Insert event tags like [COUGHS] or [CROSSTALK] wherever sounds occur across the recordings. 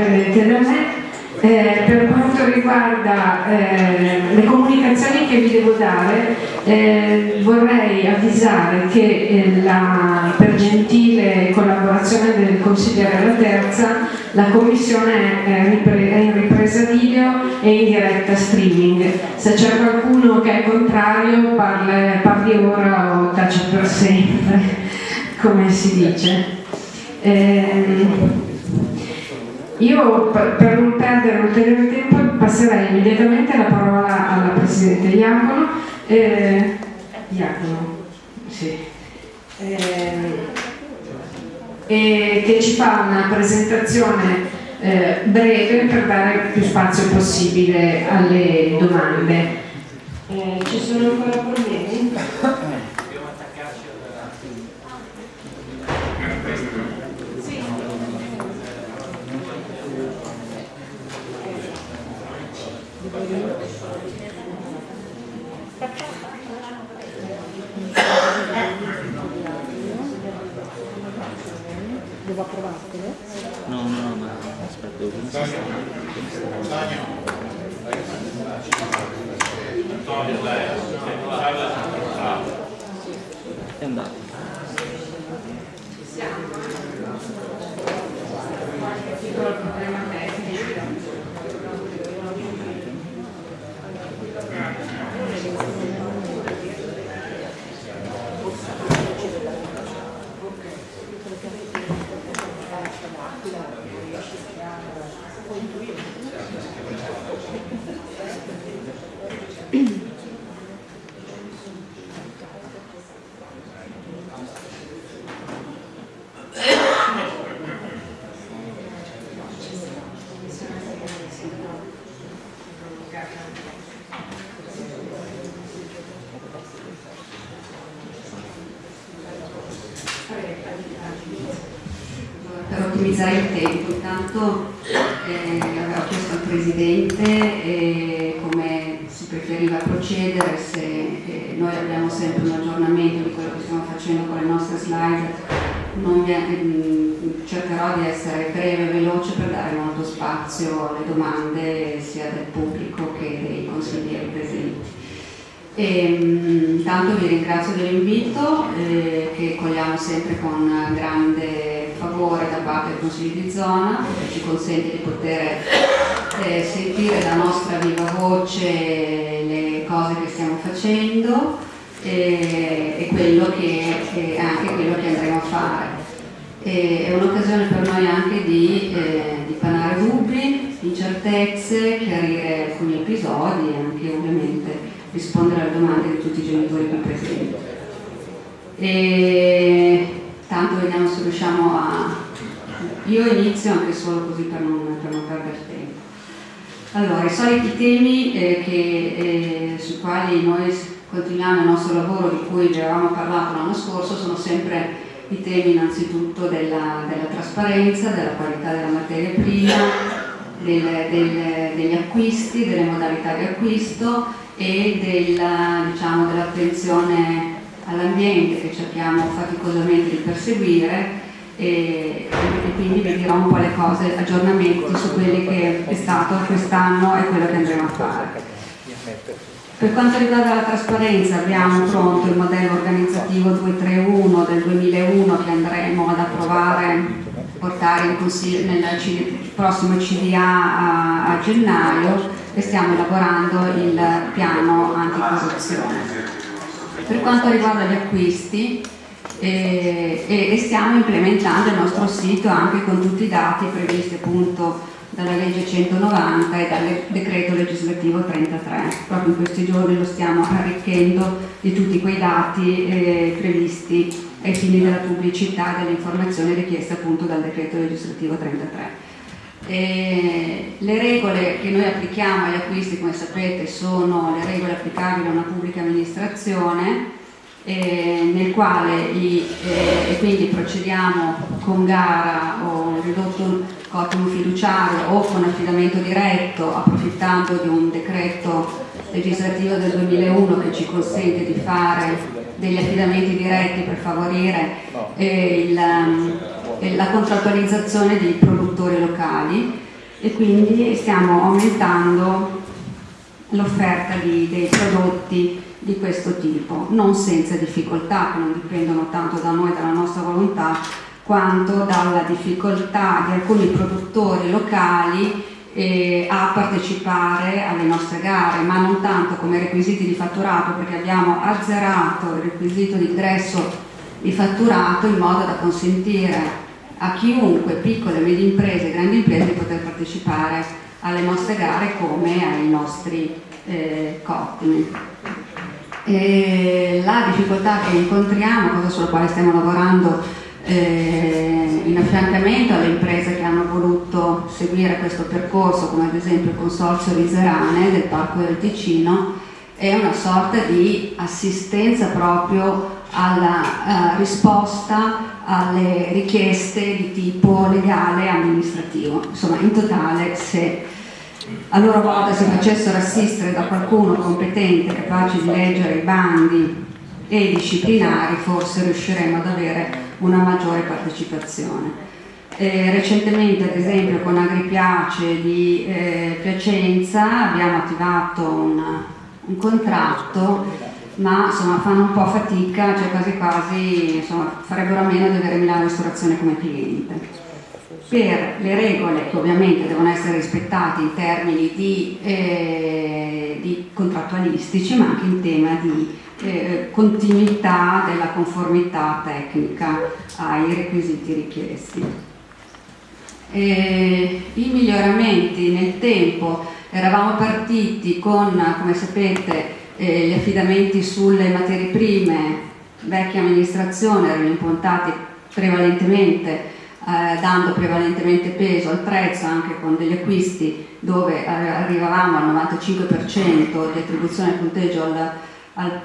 dipendente da me. Eh, per quanto riguarda eh, le comunicazioni che vi devo dare, eh, vorrei avvisare che eh, la, per gentile collaborazione del consigliere La Terza, la commissione è, ripre- è in ripresa video e in diretta streaming. Se c'è qualcuno che è contrario, parla- parli ora o taci per sempre, [LAUGHS] come si dice. Io per non perdere ulteriore tempo passerei immediatamente la parola alla Presidente Iacono. Eh, Iacono, sì. Ehm, e che ci fa una presentazione eh, breve per dare più spazio possibile alle domande. Eh, ci sono ancora problemi? Devo approvartelo? No, no, ma aspetta, devo pensare. È andato. per ottimizzare il tempo. Intanto eh, avevo chiesto al Presidente eh, come si preferiva procedere, se eh, noi abbiamo sempre un aggiornamento di quello che stiamo facendo con le nostre slide, non vi- ehm, cercherò di essere breve e veloce per dare molto spazio alle domande sia del pubblico che dei consiglieri presenti. E, mm, intanto vi ringrazio dell'invito eh, che cogliamo sempre con grande favore da parte del Consiglio di zona che ci consente di poter eh, sentire da nostra viva voce le cose che stiamo facendo eh, e quello che, anche quello che andremo a fare. è un'occasione per noi anche di, eh, di panare dubbi, incertezze, chiarire alcuni episodi anche ovviamente rispondere alle domande di tutti i genitori qui presenti. E tanto vediamo se riusciamo a... Io inizio anche solo così per non, per non perdere tempo. Allora, i soliti temi eh, che, eh, sui quali noi continuiamo il nostro lavoro di cui vi avevamo parlato l'anno scorso sono sempre i temi innanzitutto della, della trasparenza, della qualità della materia prima, del, del, degli acquisti, delle modalità di acquisto e diciamo, dell'attenzione all'ambiente che cerchiamo faticosamente di perseguire e, e, quindi vi dirò un po' le cose, aggiornamenti su quelli che è stato quest'anno e quello che andremo a fare. Per quanto riguarda la trasparenza abbiamo pronto il modello organizzativo 231 del 2001 che andremo ad approvare, portare in consiglio nel prossimo CDA a, a gennaio e stiamo elaborando il piano anticorruzione. Per quanto riguarda gli acquisti eh, e, e stiamo implementando il nostro sito anche con tutti i dati previsti appunto dalla legge 190 e dal decreto legislativo 33. Proprio in questi giorni lo stiamo arricchendo di tutti quei dati eh, previsti ai fini della pubblicità dell'informazione richiesta appunto dal decreto legislativo 33. E le regole che noi applichiamo agli acquisti, come sapete, sono le regole applicabili a una pubblica amministrazione eh, nel quale i, eh, quindi procediamo con gara o ridotto cottimo fiduciario o con affidamento diretto approfittando di un decreto legislativo del 2001 che ci consente di fare degli affidamenti diretti per favorire eh, il, eh, la contrattualizzazione dei produttori locali e quindi stiamo aumentando l'offerta dei prodotti di questo tipo, non senza difficoltà che non dipendono tanto da noi, dalla nostra volontà, quanto dalla difficoltà di alcuni produttori locali eh, a partecipare alle nostre gare, ma non tanto come requisiti di fatturato, perché abbiamo azzerato il requisito di ingresso di fatturato in modo da consentire a chiunque, piccole medie imprese grandi imprese, di poter partecipare alle nostre gare come ai nostri eh, cottimi. La difficoltà che incontriamo, cosa sulla quale stiamo lavorando eh, in affiancamento alle imprese che hanno voluto seguire questo percorso, come ad esempio il Consorzio Riserane del Parco del Ticino, è una sorta di assistenza proprio alla uh, risposta alle richieste di tipo legale e amministrativo. Insomma, in totale se a loro volta si facessero assistere da qualcuno competente, capace di leggere i bandi e disciplinari, forse riusciremo ad avere una maggiore partecipazione. Eh, recentemente, ad esempio, con Agripiace di eh, Piacenza abbiamo attivato un, un contratto, ma insomma, fanno un po' fatica, cioè quasi quasi insomma, farebbero a meno di avere Milano Ristorazione come cliente per le regole che ovviamente devono essere rispettate in termini di, eh, di contrattualistici ma anche in tema di eh, continuità della conformità tecnica ai requisiti richiesti. E I miglioramenti nel tempo eravamo partiti con, come sapete, eh, gli affidamenti sulle materie prime, vecchia amministrazione erano impuntati prevalentemente eh, dando prevalentemente peso al prezzo anche con degli acquisti dove arrivavamo al 95% di attribuzione punteggio al,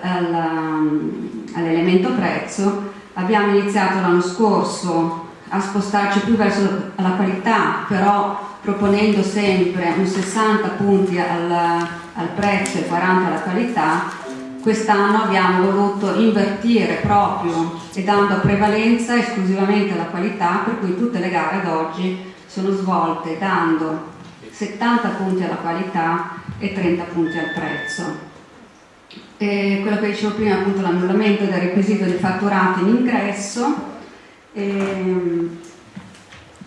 al, um, all'elemento prezzo, abbiamo iniziato l'anno scorso a spostarci più verso la qualità, però proponendo sempre un 60 punti al, al prezzo e 40 alla qualità Quest'anno abbiamo voluto invertire proprio e dando prevalenza esclusivamente alla qualità, per cui tutte le gare ad oggi sono svolte dando 70 punti alla qualità e 30 punti al prezzo. E quello che dicevo prima, appunto l'annullamento del requisito di fatturati in ingresso, ehm,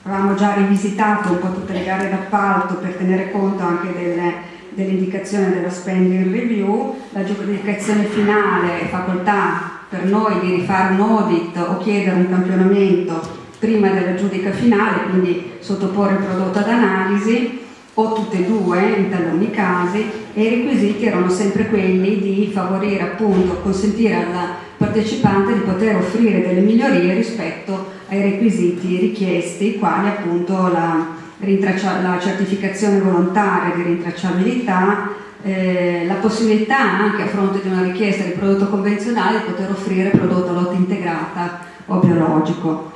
avevamo già rivisitato un po' tutte le gare d'appalto per tenere conto anche delle dell'indicazione della spending review, la giudicazione finale è facoltà per noi di rifare un audit o chiedere un campionamento prima della giudica finale, quindi sottoporre il prodotto ad analisi o tutte e due in taluni casi e i requisiti erano sempre quelli di favorire appunto, consentire al partecipante di poter offrire delle migliorie rispetto ai requisiti richiesti, quali appunto la, la certificazione volontaria di rintracciabilità, eh, la possibilità anche a fronte di una richiesta di prodotto convenzionale di poter offrire prodotto a lotta integrata o biologico.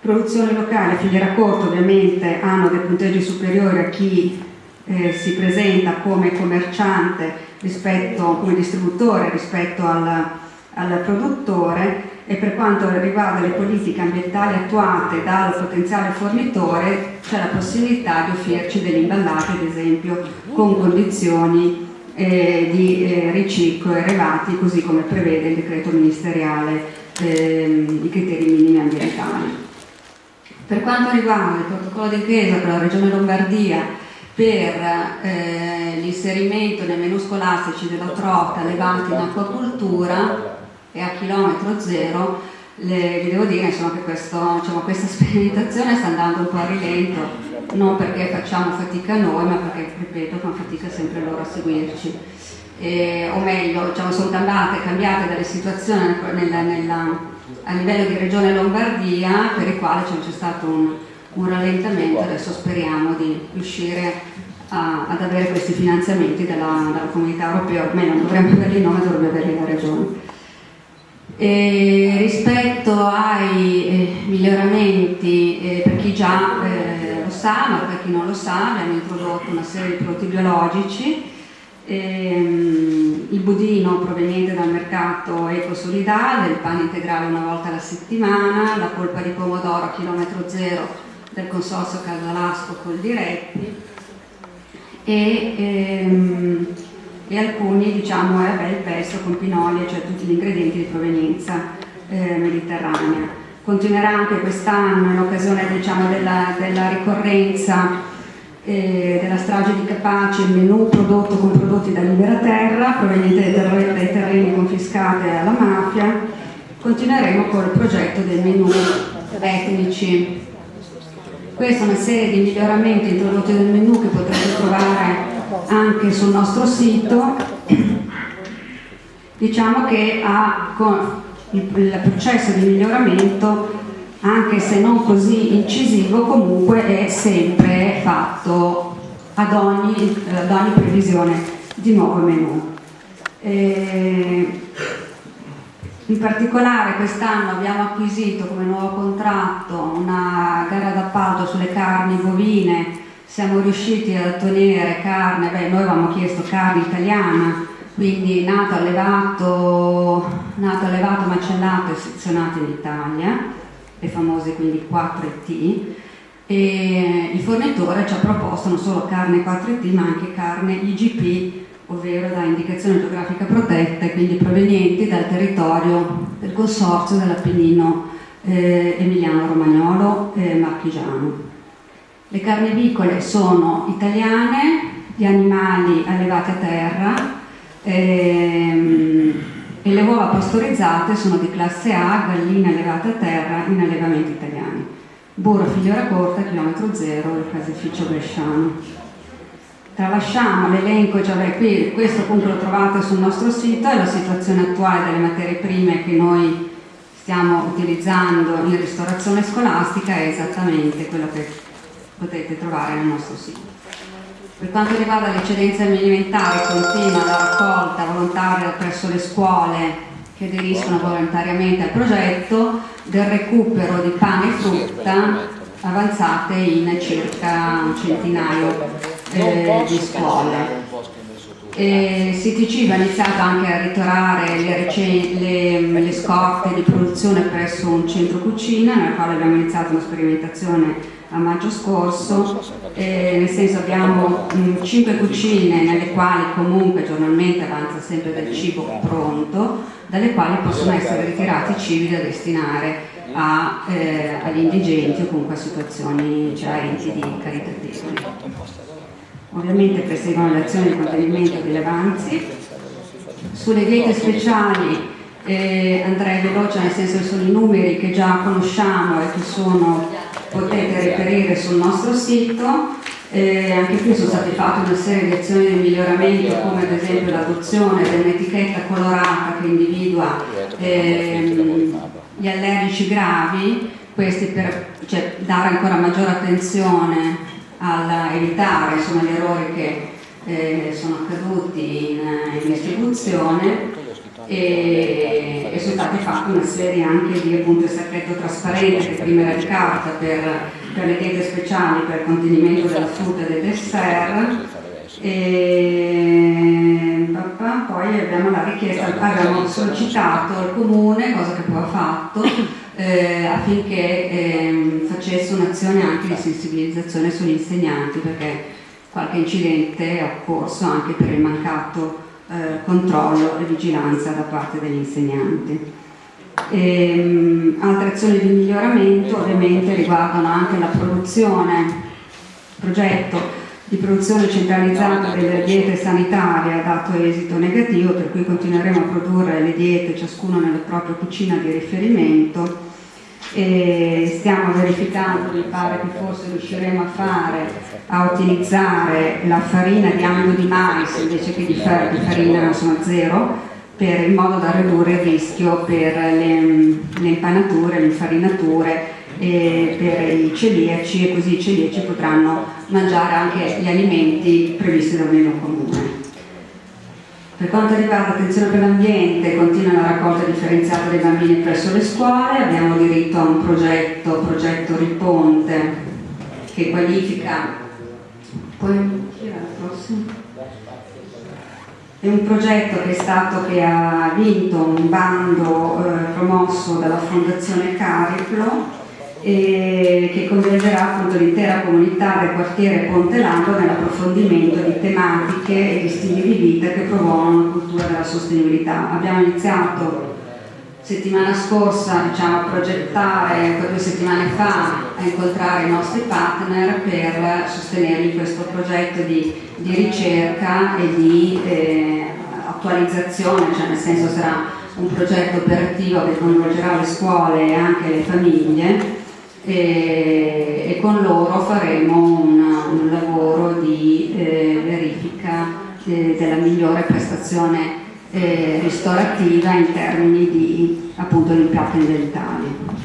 Produzione locale, filiera corta ovviamente hanno dei punteggi superiori a chi eh, si presenta come commerciante rispetto, come distributore rispetto al, al produttore e per quanto riguarda le politiche ambientali attuate dal potenziale fornitore c'è la possibilità di offrirci degli imballaggi ad esempio con condizioni eh, di eh, riciclo elevati così come prevede il decreto ministeriale eh, i criteri minimi ambientali. Per quanto riguarda il protocollo d'intesa con la Regione Lombardia per eh, l'inserimento nei menu scolastici della trota allevati in acquacultura e a chilometro zero, le, vi devo dire insomma, che questo, diciamo, questa [LAUGHS] sperimentazione sta andando un po' a rilento, non perché facciamo fatica noi, ma perché, ripeto, fanno fatica sempre loro a seguirci. Eh, o meglio, diciamo, sono cambiate, cambiate dalle situazioni nella, nella a livello di regione Lombardia per i quali c'è stato un, un, rallentamento, adesso speriamo di riuscire a, ad avere questi finanziamenti dalla, dalla, comunità europea, almeno dovremmo averli noi, dovrebbe averli la regione. E rispetto ai eh, miglioramenti, eh, per chi già eh, lo sa, ma per chi non lo sa, abbiamo introdotto una serie di prodotti biologici. Ehm, il budino proveniente dal mercato ecosolidale, il pane integrale una volta alla settimana, la polpa di pomodoro a chilometro zero del consorzio Casalasco col Diretti. E, ehm, e alcuni diciamo eh, il pesto con pinoli, cioè tutti gli ingredienti di provenienza eh, mediterranea. Continuerà anche quest'anno in occasione diciamo, della, della ricorrenza eh, della strage di Capace il menù prodotto con prodotti da libera terra proveniente dai, dai terreni confiscati alla mafia continueremo col progetto dei menù etnici questa è una serie di miglioramenti introdotti nel menù che potrete trovare anche sul nostro sito diciamo che ha, il, processo di miglioramento anche se non così incisivo, comunque è sempre fatto ad ogni, ad ogni previsione di nuovo menù. E in particolare quest'anno abbiamo acquisito come nuovo contratto una gara d'appalto sulle carni bovine, siamo riusciti ad ottenere carne, beh noi avevamo chiesto carne italiana, quindi nato, allevato, nato, allevato macellato e sezionato in Italia le famose quindi 4T, e il fornitore ci ha proposto non solo carne 4T ma anche carne IGP, ovvero da indicazione geografica protetta e quindi provenienti dal territorio del consorzio dell'Appennino eh, emiliano-romagnolo e marchigiano. Le carni vicole sono italiane, gli animali allevati a terra, ehm, e le uova pastorizzate sono di classe A, galline allevate a terra in allevamenti italiani. Burro filiera corta, chilometro zero, il caseificio bresciano. Tralasciamo l'elenco, cioè qui, questo appunto lo trovate sul nostro sito, è la situazione attuale delle materie prime che noi stiamo utilizzando in ristorazione scolastica, è esattamente quello che potete trovare nel nostro sito. Per quanto riguarda le eccedenze alimentari, continua la raccolta volontaria presso le scuole che aderiscono volontariamente al progetto del recupero di pane e frutta avanzate in circa un centinaio eh, di scuole. E CTC va iniziato anche a ritorare le, le, le, scorte di produzione presso un centro cucina nel quale abbiamo iniziato una sperimentazione a maggio scorso, eh, nel senso abbiamo mh, 5 cucine nelle quali comunque giornalmente avanza sempre del cibo pronto, dalle quali possono essere ritirati cibi da destinare a, eh, agli indigenti o comunque a situazioni, cioè a enti di caritativi. Ovviamente perseguono le azioni di contenimento delle avanzi. Sulle diete speciali Eh, andrei veloce nel senso che sono i numeri che già conosciamo e che sono, potete reperire sul nostro sito. Eh, anche qui sono state fatte una serie di azioni di miglioramento come ad esempio l'adozione dell'etichetta colorata che individua ehm, gli allergici gravi, questi per cioè, dare ancora maggiore attenzione a evitare insomma, gli errori che eh, sono accaduti in, in distribuzione e, e, sono state fatte una serie anche di appunto sacchetto trasparente che prima era di carta per, per le diete speciali per il contenimento della frutta e del dessert. E poi abbiamo la richiesta, abbiamo sollecitato al comune, cosa che poi ha fatto, eh, affinché eh, facesse un'azione anche di sensibilizzazione sugli insegnanti perché qualche incidente è occorso anche per il mancato eh, controllo e vigilanza da parte degli insegnanti. E, um, altre azioni di miglioramento ovviamente riguardano anche la produzione, progetto di produzione centralizzata delle diete sanitarie ha dato esito negativo, per cui continueremo a produrre le diete ciascuno nella propria cucina di riferimento e stiamo verificando, mi pare che forse riusciremo a fare, a utilizzare la farina di amido di mais invece che di, farina insomma, zero, per, in modo da ridurre il rischio per le, le impanature, le infarinature per i celiaci e così i celiaci potranno mangiare anche gli alimenti previsti dal menù comune. Per quanto riguarda l'attenzione per l'ambiente, continua la raccolta differenziata dei bambini presso le scuole, abbiamo diritto a un progetto, progetto Riponte, che qualifica... Poi, è un progetto che, stato, che ha vinto un bando eh, promosso dalla Fondazione Cariplo e che coinvolgerà appunto l'intera comunità del quartiere Ponte Lando nell'approfondimento di tematiche e di stili di vita che promuovono una cultura della sostenibilità. Abbiamo iniziato settimana scorsa diciamo, a progettare, due settimane fa, a incontrare i nostri partner per sostenerli questo progetto di, di ricerca e di eh, attualizzazione, cioè nel senso sarà un progetto operativo che coinvolgerà le scuole e anche le famiglie e, e con loro faremo un, un lavoro di eh, verifica eh, della migliore prestazione eh, ristorativa in termini di appunto impatto ambientali.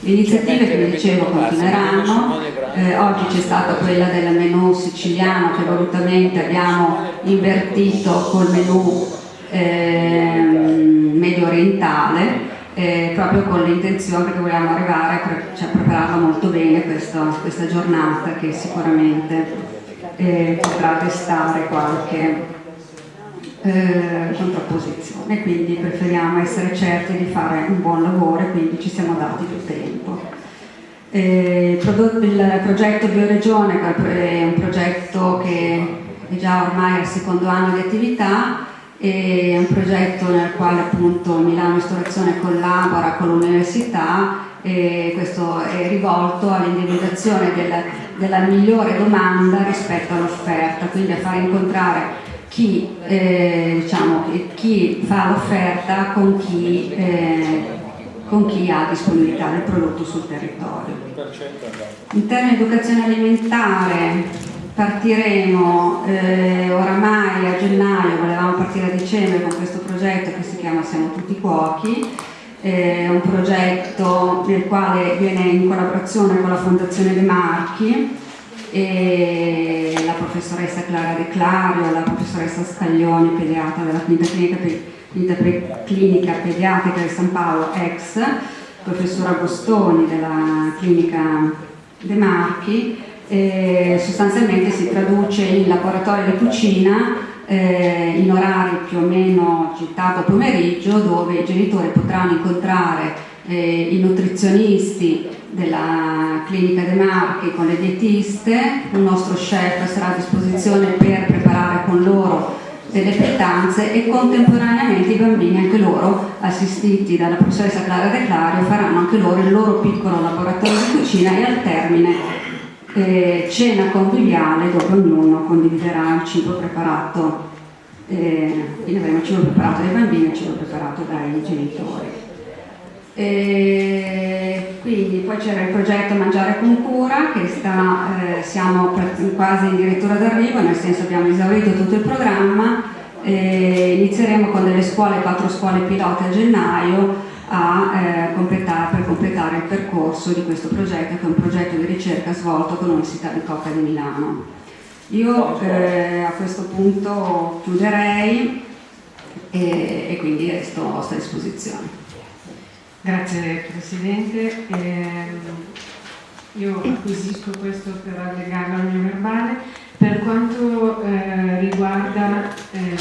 Le iniziative che vi dicevo continueranno, eh, oggi c'è stata quella del menù siciliano che volutamente abbiamo invertito col menù eh, medio orientale eh, proprio con l'intenzione che vogliamo arrivare pre cioè, prepararla molto bene questa, questa giornata che sicuramente eh, potrà testare qualche eh, contrapposizione, quindi preferiamo essere certi di fare un buon lavoro e quindi ci siamo dati più tempo. Eh, il progetto Bioregione è un progetto che è già ormai al secondo anno di attività è un progetto nel quale appunto Milano Ristorazione collabora con l'università e questo è rivolto all'individuazione della, della, migliore domanda rispetto all'offerta, quindi a far incontrare chi, eh, diciamo, chi fa l'offerta con chi, eh, con chi ha disponibilità del prodotto sul territorio. In termini di educazione alimentare Partiremo eh, oramai a gennaio, volevamo partire a dicembre con questo progetto che si chiama Siamo tutti cuochi, è un progetto nel quale viene in collaborazione con la Fondazione De Marchi e la professoressa Clara De Clario, la professoressa Scaglioni, pediatra della clinica, clinica, clinica pediatrica di San Paolo, ex, professor Agostoni della clinica De Marchi eh, sostanzialmente si traduce in laboratorio di cucina eh, in orari più o meno tardo pomeriggio dove i genitori potranno incontrare eh, i nutrizionisti della clinica De Marchi con le dietiste, un nostro chef sarà a disposizione per preparare con loro delle pietanze e contemporaneamente i bambini anche loro assistiti dalla professoressa Clara De Clario faranno anche loro il loro piccolo laboratorio di cucina e al termine eh, cena conviviale dove ognuno condividerà il cibo preparato eh, quindi avremo il cibo preparato dai bambini e il cibo preparato dai genitori. E quindi poi c'era il progetto Mangiare con cura che sta, eh, siamo quasi addirittura d'arrivo, nel senso abbiamo esaurito tutto il programma, e inizieremo con delle scuole, quattro scuole pilota a gennaio a, eh, completare, completare il percorso di questo progetto che è un progetto di ricerca svolto con l'Università di Cocca di Milano. Io eh, a questo punto chiuderei e, e quindi resto a vostra disposizione. Grazie Presidente. Eh, io acquisisco questo per allegarlo al mio verbale. Per quanto eh, riguarda eh,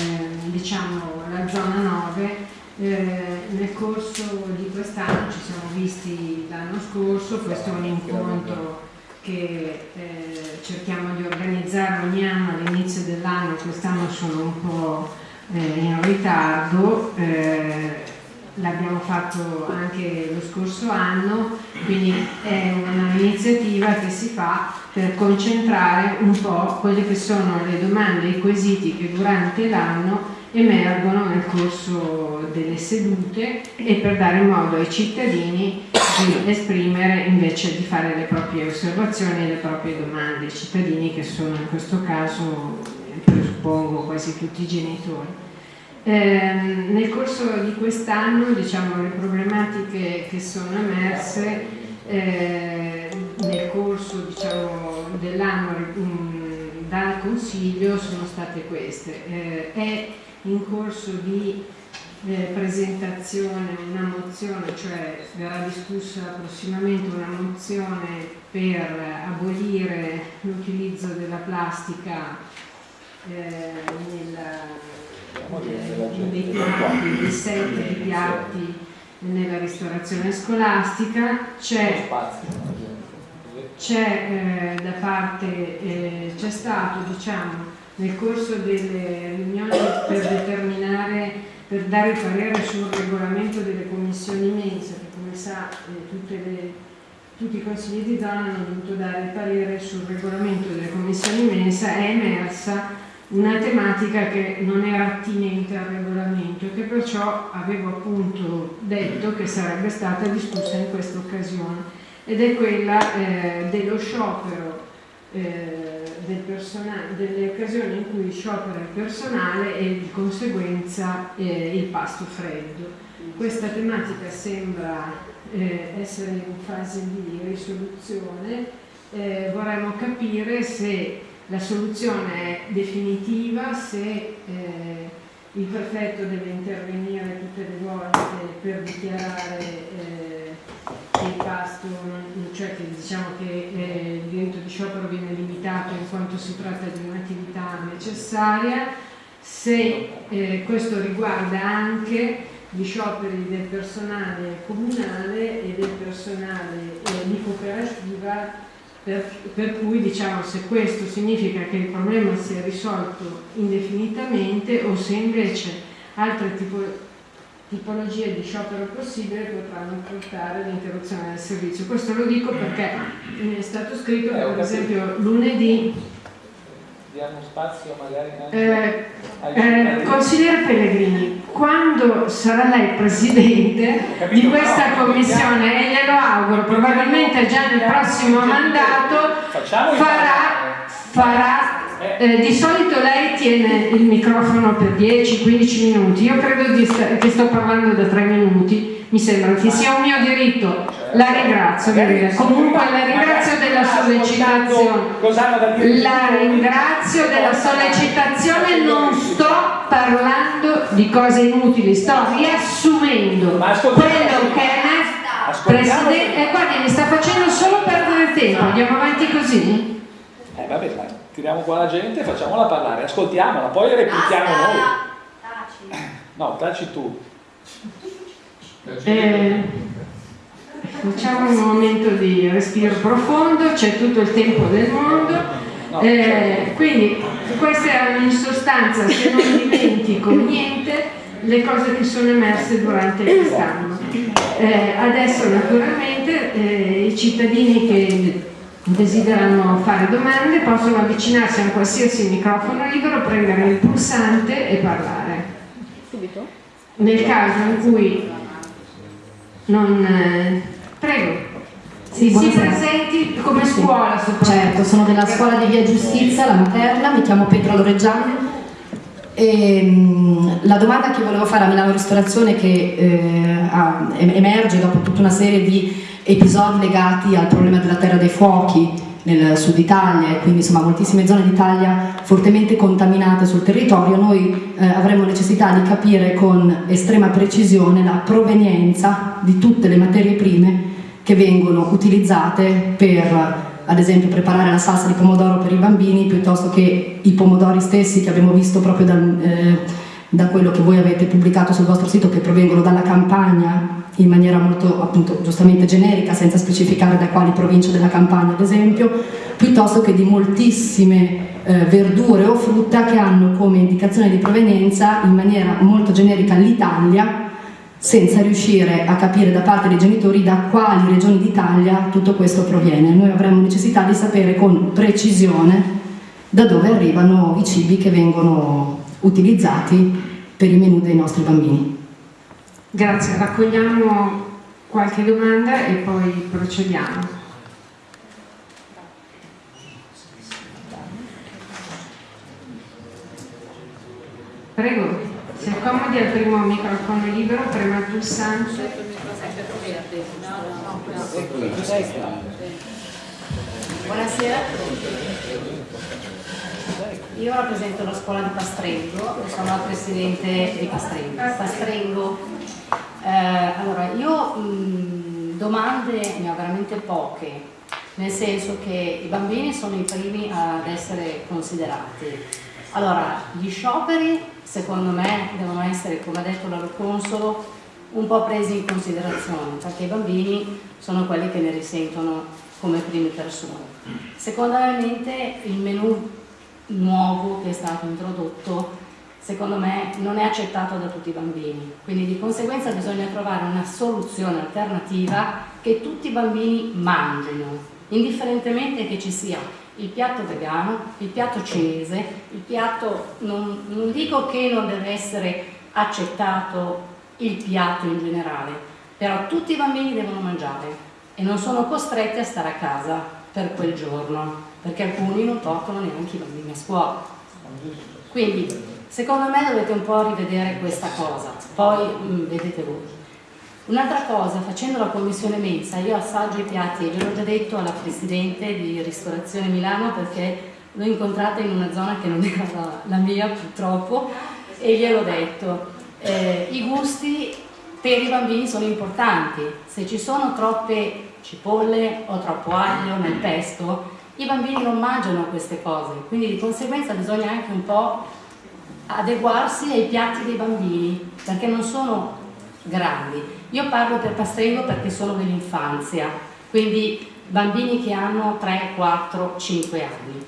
diciamo, la zona 9, eh, nel corso di quest'anno ci siamo visti l'anno scorso, questo è un incontro che eh, cerchiamo di organizzare ogni anno all'inizio dell'anno, quest'anno sono un po' eh, in ritardo eh, l'abbiamo fatto anche lo scorso anno, quindi è un'iniziativa che si fa per concentrare un po' quelle che sono le domande e i quesiti che durante l'anno emergono nel corso delle sedute e per dare modo ai cittadini di esprimere invece di fare le proprie osservazioni e le proprie domande, i cittadini che sono in questo caso, presuppongo, quasi tutti i genitori. Eh, nel corso di quest'anno diciamo, le problematiche che sono emerse eh, nel corso diciamo, dell'anno mm, dal Consiglio sono state queste. Eh, in corso di eh, presentazione una mozione, cioè verrà discussa prossimamente una mozione per abolire l'utilizzo della plastica eh, nella dei piatti, set di piatti nella ristorazione scolastica, c'è c'è eh, da parte, eh, c'è stato diciamo nel corso delle riunioni per determinare, per dare il parere sul regolamento delle commissioni mensa, che come sa eh, le, tutti i consigli di zona hanno dovuto dare il parere sul regolamento delle commissioni mensa, è emersa una tematica che non era attinente al regolamento e che perciò avevo appunto detto che sarebbe stata discussa in questa occasione ed è quella eh, dello sciopero eh, del delle occasioni in cui sciopera il personale e di conseguenza eh, il pasto freddo. Questa tematica sembra eh, essere in fase di risoluzione, eh, vorremmo capire se la soluzione è definitiva se il prefetto deve intervenire tutte le volte per dichiarare eh, che il pasto, non, cioè che diciamo che eh, il diritto di sciopero viene limitato in quanto si tratta di un'attività necessaria, se eh, questo riguarda anche gli scioperi del personale comunale e del personale eh, di cooperativa per, per, cui diciamo se questo significa che il problema si è risolto indefinitamente o se invece altre tipo, tipologie di sciopero possibile potranno portare all'interruzione del servizio. Questo lo dico perché mi è stato scritto che per esempio lunedì. Diamo spazio magari eh, eh, consigliere Pellegrini quando sarà lei presidente di questa commissione? E glielo auguro probabilmente già nel prossimo mandato farà, farà eh, di solito lei tiene il microfono per 10-15 minuti. Io credo che sto parlando da 3 minuti mi sembra. Che sia un mio diritto, la ringrazio, comunque la ringrazio della sollecitazione, la ringrazio della sollecitazione, non sto parlando di cose inutili, sto riassumendo quello che è Presidente, eh, guardi mi sta facendo solo perdere tempo, andiamo avanti così? Eh vabbè, dai, tiriamo qua la gente, facciamola parlare, ascoltiamola, poi replichiamo noi. [LAUGHS] No, taci tu. Eh, facciamo un momento di respiro profondo, c'è tutto il tempo del mondo. Eh, quindi queste erano in sostanza, se non dimentico niente, le cose che sono emerse durante quest'anno. Eh, adesso naturalmente eh, i cittadini che desiderano fare domande possono avvicinarsi a un qualsiasi microfono libero, premere il pulsante e parlare. Subito? Nel caso in cui non... eh, prego. Sì, si presenti come scuola soprattutto. Certo, sono della scuola di Via Giustizia, la materna, mi chiamo Petra Loreggiano. E, mh, la domanda che volevo fare a Milano Ristorazione che eh, emerge dopo tutta una serie di episodi legati al problema della terra dei fuochi nel sud Italia e quindi insomma moltissime zone d'Italia fortemente contaminate sul territorio, noi eh, avremo necessità di capire con estrema precisione la provenienza di tutte le materie prime che vengono utilizzate per ad esempio preparare la salsa di pomodoro per i bambini piuttosto che i pomodori stessi che abbiamo visto proprio dal, eh, da quello che voi avete pubblicato sul vostro sito che provengono dalla campagna in maniera molto appunto giustamente generica senza specificare da quali province della campagna ad esempio piuttosto che di moltissime eh, verdure o frutta che hanno come indicazione di provenienza in maniera molto generica l'Italia senza riuscire a capire da parte dei genitori da quali regioni d'Italia tutto questo proviene. Noi avremo necessità di sapere con precisione da dove arrivano i cibi che vengono utilizzati per i menù dei nostri bambini. Grazie, raccogliamo qualche domanda e poi procediamo. Prego, si accomodi al primo microfono libero, prema il pulsante. Buonasera. Io rappresento la scuola di Pastrengo, sono la presidente di Pastrengo. Pastrengo, eh, allora io mh, domande ne ho veramente poche, nel senso che i bambini sono i primi ad essere considerati. Allora, gli scioperi secondo me devono essere, come ha detto la consolo, un po' presi in considerazione, perché i bambini sono quelli che ne risentono come prime persone. Secondariamente il menù nuovo che è stato introdotto secondo me non è accettato da tutti i bambini, quindi di conseguenza bisogna trovare una soluzione alternativa che tutti i bambini mangino, indifferentemente che ci sia il piatto vegano, il piatto cinese, il piatto, non, non dico che non deve essere accettato il piatto in generale, però tutti i bambini devono mangiare e non sono costretti a stare a casa per quel giorno, perché alcuni non toccano neanche i bambini a scuola. Quindi, secondo me dovete un po' rivedere questa cosa, poi mh, vedete voi. Un'altra cosa, facendo la commissione mensa, io assaggio i piatti, gliel'ho già detto alla Presidente di Ristorazione Milano perché l'ho incontrata in una zona che non era la, la mia purtroppo e gliel'ho detto. Eh, I gusti per i bambini sono importanti, se ci sono troppe cipolle o troppo aglio nel pesto, i bambini non mangiano queste cose, quindi di conseguenza bisogna anche un po' adeguarsi ai piatti dei bambini, perché non sono grandi. Io parlo per Pastrengo perché sono dell'infanzia, quindi bambini che hanno 3, 4, 5 anni.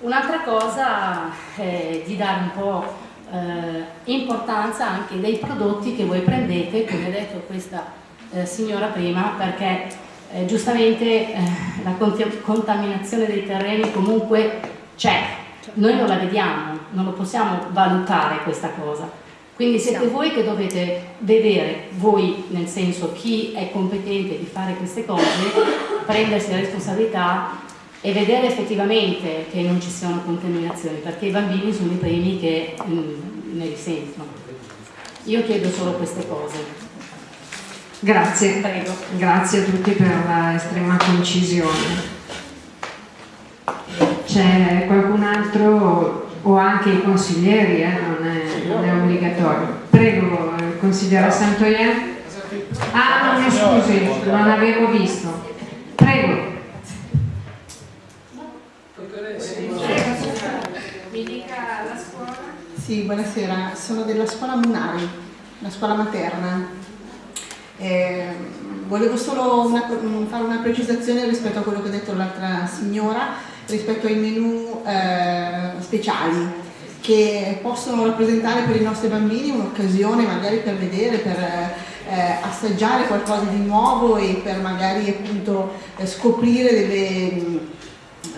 Un'altra cosa è di dare un po' eh, importanza anche dei prodotti che voi prendete, come ha detto questa eh, signora prima, perché eh, giustamente eh, la cont- contaminazione dei terreni comunque c'è, noi non la vediamo, non lo possiamo valutare questa cosa. Quindi siete voi che dovete vedere, voi nel senso chi è competente di fare queste cose, prendersi la responsabilità e vedere effettivamente che non ci siano contaminazioni, perché i bambini sono i primi che mm, ne risentono. Io chiedo solo queste cose. Grazie, Prego. grazie a tutti per la estrema concisione. C'è qualcun altro o anche i consiglieri, eh, non, è, non è obbligatorio. Prego, eh, consigliere Santoyer. Ah, no, mi scusi, non avevo visto. Prego. Mi dica la scuola. Sì, buonasera, sono della scuola Munari, la scuola materna. Eh, volevo solo una- fare una precisazione rispetto a quello che ha detto l'altra signora, rispetto ai menù eh, speciali che possono rappresentare per i nostri bambini un'occasione magari per vedere, per, eh, assaggiare qualcosa di nuovo e per magari appunto eh, scoprire delle,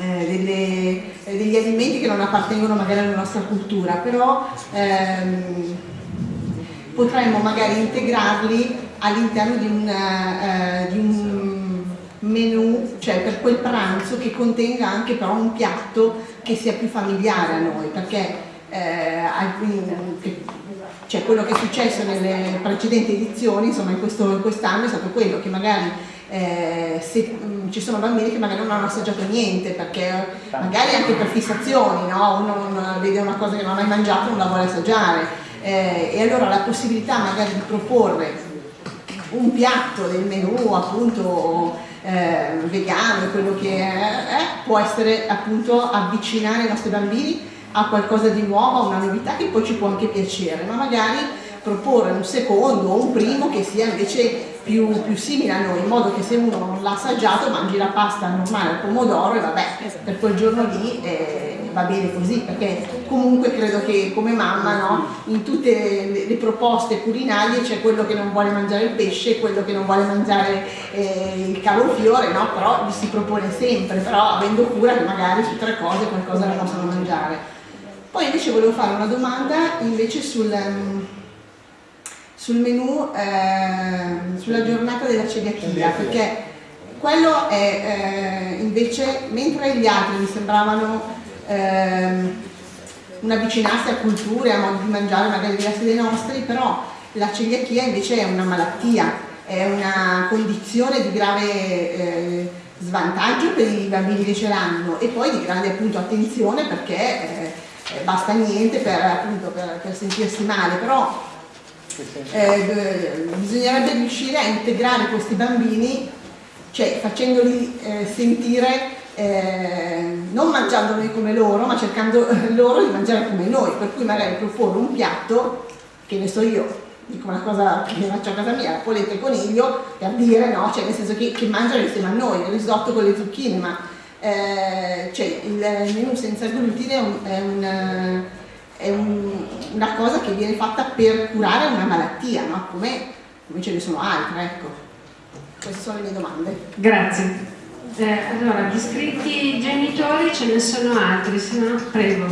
eh, delle, eh, degli alimenti che non appartengono magari alla nostra cultura, però ehm, potremmo magari integrarli all'interno di, uh, di, un menù, cioè per quel pranzo che contenga anche però un piatto che sia più familiare a noi, perché eh, cioè quello che è successo nelle precedenti edizioni, insomma in, quest'anno è stato quello che magari eh, se, mh, mm, ci sono bambini che magari non hanno assaggiato niente perché magari anche per fissazioni, no? uno vede una cosa che non ha mai mangiato e non la vuole assaggiare eh, e allora la possibilità magari di proporre un piatto del menù appunto eh, vegano, quello che è, eh, può essere appunto avvicinare i nostri bambini a qualcosa di nuovo, a una novità che poi ci può anche piacere, ma magari proporre un secondo o un primo che sia invece più, più, simile a noi, in modo che se uno non l'ha assaggiato mangi la pasta normale al pomodoro e vabbè, per quel giorno lì eh, va bene così, perché comunque credo che come mamma no, in tutte le, le, proposte culinarie c'è quello che non vuole mangiare il pesce, quello che non vuole mangiare eh, il cavolfiore, no? però si propone sempre, però avendo cura che magari su tre cose qualcosa la possono mangiare. Poi invece volevo fare una domanda invece sul... Um, sul menù eh, sulla giornata della celiachia perché quello è eh, invece mentre gli altri mi sembravano eh, un avvicinarsi a culture, a modi di mangiare magari diversi dai nostri, però la celiachia invece è una malattia, è una condizione di grave eh, svantaggio per i bambini che ce l'hanno e poi di grande appunto attenzione perché eh, basta niente per, appunto, per, per sentirsi male, però eh, bisognerebbe riuscire a integrare questi bambini, cioè facendoli eh, sentire eh, non mangiandoli come loro, ma cercando eh, loro di mangiare come noi, per cui magari proporre un piatto, che ne so io, dico una cosa che faccio a casa mia, la polenta e coniglio, per dire no, cioè nel senso che, che mangiano insieme a noi, il risotto con le zucchine, ma eh, cioè, il menù senza glutine è un, è un è un, una cosa che viene fatta per curare una malattia, no? come, come, ce ne sono altre. Ecco. Queste sono le mie domande. Grazie. Eh, allora, iscritti genitori ce ne sono altri, se no prego.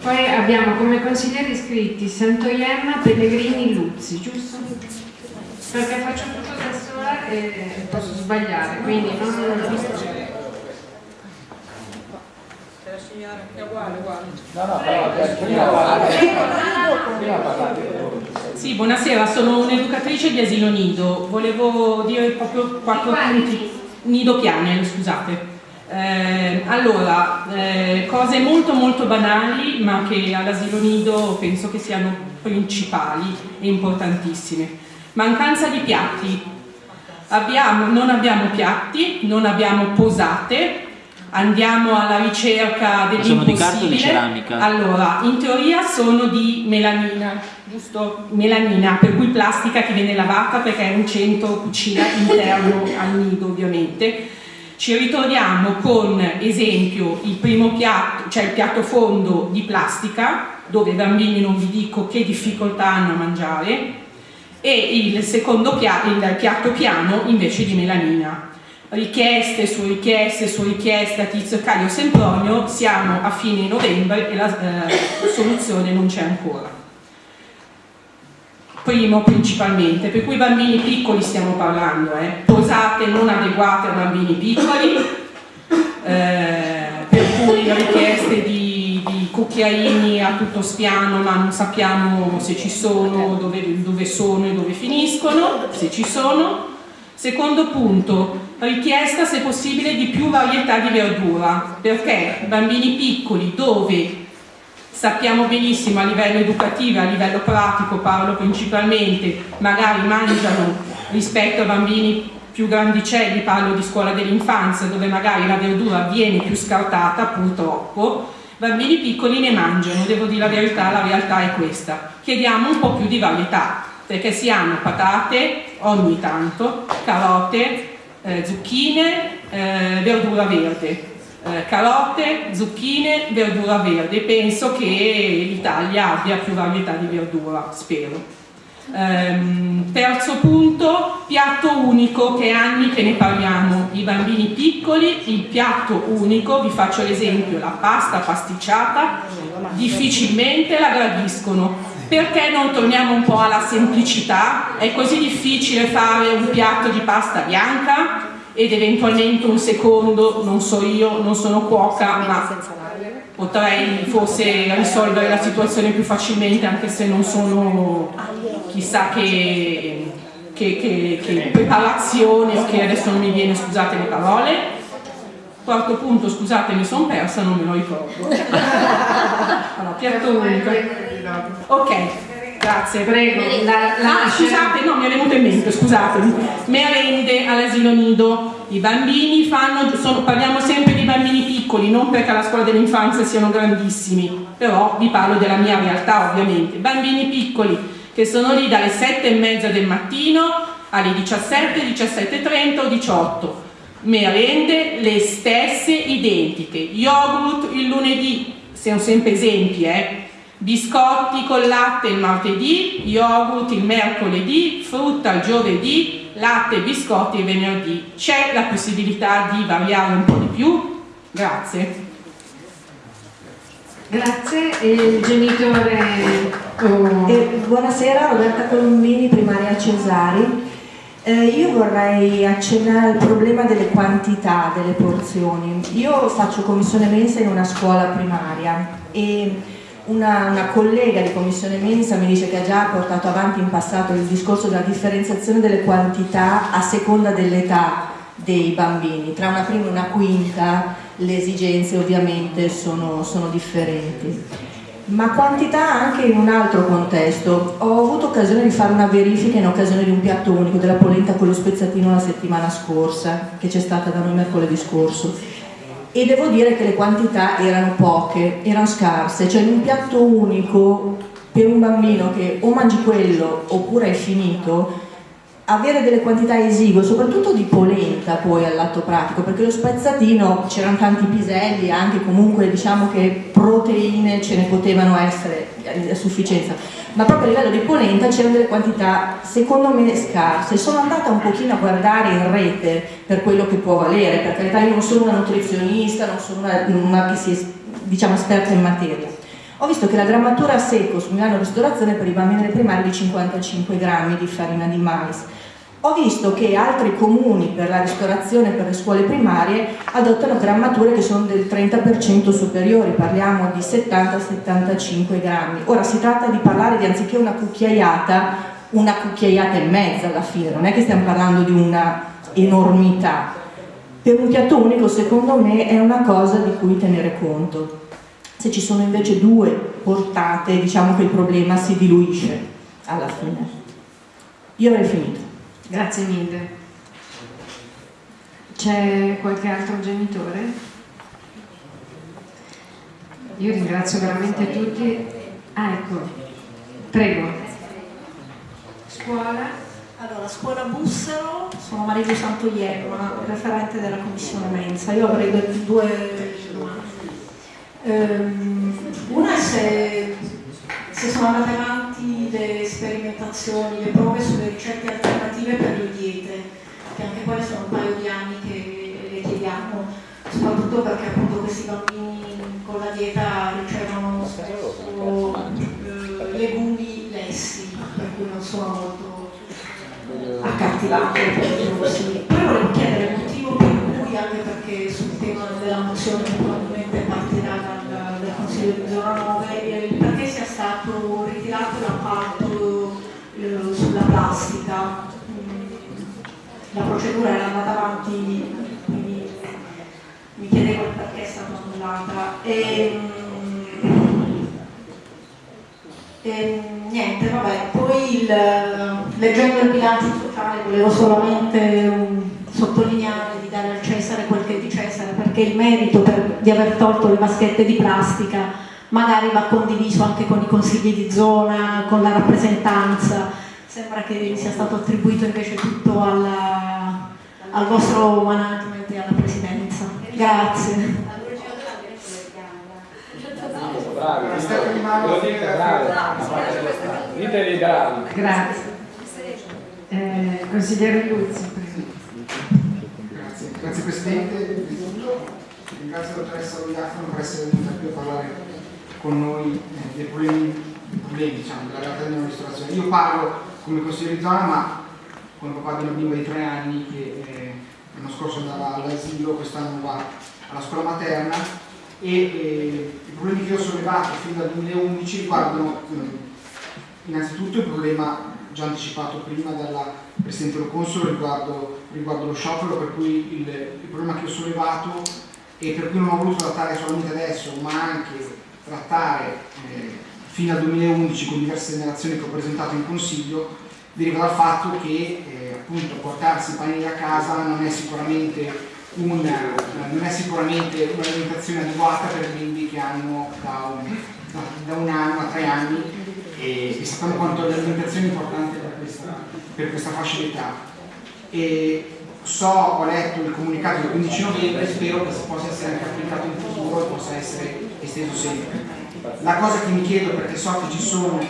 Poi abbiamo come consiglieri iscritti Santoiemma, Pellegrini, Luzzi, giusto? Perché faccio tutto da sola e posso sbagliare, quindi non signora, è uguale, uguale. No, no, però prima parlare. Sì, buonasera, sono un'educatrice di asilo nido. Volevo dire proprio quattro punti. Nido piane, scusate. Eh, allora, eh, cose molto molto banali ma che all'asilo nido penso che siano principali e importantissime. Mancanza di piatti. Abbiamo, non abbiamo piatti, non abbiamo posate, andiamo alla ricerca dell'impossibile. Sono di carta o di ceramica? Allora, in teoria sono di melanina, giusto? Melanina, per cui plastica che viene lavata perché è un centro cucina interno [COUGHS] al nido ovviamente. Ci ritroviamo con, esempio, il primo piatto, cioè il piatto fondo di plastica, dove i bambini non vi dico che difficoltà hanno a mangiare, e il secondo piatto, il piatto piano invece di melanina richieste su richieste su richieste a Tizio Caio Sempronio, siamo a fine novembre e la eh, soluzione non c'è ancora. Primo principalmente, per cui bambini piccoli stiamo parlando, eh, posate non adeguate a bambini piccoli, eh, per cui richieste di, di, cucchiaini a tutto spiano ma non sappiamo se ci sono, dove, dove sono e dove finiscono, se ci sono. Secondo punto, richiesta se possibile di più varietà di verdura, perché bambini piccoli dove? Sappiamo benissimo a livello educativo, a livello pratico, parlo principalmente, magari mangiano rispetto a bambini più grandicelli, parlo di scuola dell'infanzia, dove magari la verdura viene più scartata, purtroppo, bambini piccoli ne mangiano, devo dire la verità, la realtà è questa. Chiediamo un po' più di varietà, perché si hanno patate ogni tanto, carote, eh, zucchine, eh, verdura verde. Eh, carote, zucchine, verdura verde. Penso che l'Italia abbia più varietà di verdura, spero. Ehm, terzo punto, piatto unico, che anni che ne parliamo, i bambini piccoli, il piatto unico, vi faccio l'esempio, la pasta pasticciata, difficilmente la gradiscono. Perché non torniamo un po' alla semplicità? È così difficile fare un piatto di pasta bianca ed eventualmente un secondo, non so io, non sono cuoca, ma potrei forse risolvere la situazione più facilmente anche se non sono chissà che, che, che, che preparazione o che adesso non mi viene, scusate le parole. Quarto punto, scusate, mi sono persa, non me lo ricordo. [LAUGHS] Allora, piatto unico. Ok, grazie, prego. La, la, ah, scusate, no, mi è venuto in mente, scusatemi. Merende all'asilo nido. I bambini fanno, sono, parliamo sempre di bambini piccoli, non perché alla scuola dell'infanzia siano grandissimi, però vi parlo della mia realtà ovviamente. Bambini piccoli che sono lì dalle 7 e mezza del mattino alle 17, 17.30 o 18. Merende le stesse identiche. Yogurt il lunedì, siamo sempre esempi, eh? Biscotti con latte il martedì, yogurt il mercoledì, frutta il giovedì, latte e biscotti il venerdì. C'è la possibilità di variare un po' di più? Grazie. Grazie, il genitore... Oh. Eh, buonasera, Roberta Colombini, primaria Cesari. Eh, io vorrei accennare al problema delle quantità delle porzioni. Io faccio commissione mensa in una scuola primaria e una, una, collega di commissione mensa mi dice che ha già portato avanti in passato il discorso della differenziazione delle quantità a seconda dell'età dei bambini, tra una prima e una quinta le esigenze ovviamente sono, sono differenti. Ma quantità anche in un altro contesto. Ho avuto occasione di fare una verifica in occasione di un piatto unico della polenta con lo spezzatino la settimana scorsa, che c'è stata da noi mercoledì scorso e devo dire che le quantità erano poche, erano scarse, cioè in un piatto unico per un bambino che o mangi quello oppure è finito, avere delle quantità esigue, soprattutto di polenta poi all'atto pratico, perché lo spezzatino c'erano tanti piselli, anche comunque diciamo che proteine ce ne potevano essere a sufficienza, ma proprio a livello di polenta c'erano delle quantità secondo me scarse. Sono andata un pochino a guardare in rete per quello che può valere, per carità io non sono una nutrizionista, non sono una, una che sia diciamo, esperta in materia. Ho visto che la grammatura a secco su Milano Ristorazione per i bambini delle primarie è di 55 grammi di farina di mais. Ho visto che altri comuni per la ristorazione per le scuole primarie adottano grammature che sono del 30% superiori, parliamo di 70-75 grammi. Ora si tratta di parlare di anziché una cucchiaiata, una cucchiaiata e mezza alla fine, non è che stiamo parlando di una enormità. Per un piatto unico secondo me è una cosa di cui tenere conto. Se ci sono invece due portate diciamo che il problema si diluisce alla fine. Io avrei finito. Grazie mille. C'è qualche altro genitore? Io ringrazio veramente tutti. Ah, ecco. Prego. Scuola? Allora, scuola Bussero, sono Maria Santoiello, referente della commissione mensa. Io avrei due domande. Um, una è se, se sono andate avanti le sperimentazioni, le prove sulle ricette alternative per le diete, che anche quelle sono un paio di anni che le chiediamo, soprattutto perché appunto questi bambini con la dieta ricevono spesso eh, legumi lessi, per cui non sono molto accattivanti. Poi volevo chiedere il motivo per cui, anche perché sul tema della mozione probabilmente plastica. La procedura era andata avanti, quindi mi chiedevo perché è stata annullata. E, e, niente, vabbè, poi il, leggendo il bilancio sociale volevo solamente um, sottolineare di dare al Cesare quel che è di Cesare, perché il merito per, di aver tolto le vaschette di plastica magari va condiviso anche con i consigli di zona, con la rappresentanza. Sembra che sia stato attribuito invece tutto alla, al vostro management e alla presidenza. Grazie. Bravi. Grazie. Eh, consigliere Luzzi. Grazie, grazie Presidente. Ringrazio la dottoressa Loiafano per essere venuta qui a parlare con noi eh, dei problemi, dei problemi diciamo, della realtà della ristorazione. Io parlo come zona, ma come papà di una bimba di tre anni che eh, l'anno scorso andava all'asilo, quest'anno va alla scuola materna. E eh, i problemi che ho sollevato fin dal 2011 riguardano eh, innanzitutto il problema già anticipato prima dalla Presidente Lo Consolo riguardo, riguardo lo sciopero, per cui il, il, problema che ho sollevato e per cui non ho voluto trattare solamente adesso, ma anche trattare eh, fino al 2011 con diverse segnalazioni che ho presentato in Consiglio, deriva dal fatto che eh, appunto portarsi i panini a casa non è sicuramente una, non è sicuramente un'alimentazione adeguata per bimbi che hanno da un, da, da un anno a tre anni e, e sappiamo quanto l'alimentazione è importante per questa, per questa fascia d'età. So, ho letto il comunicato del 15 novembre, spero che possa essere anche applicato in futuro e possa essere esteso sempre. La cosa che mi chiedo, perché so che ci sono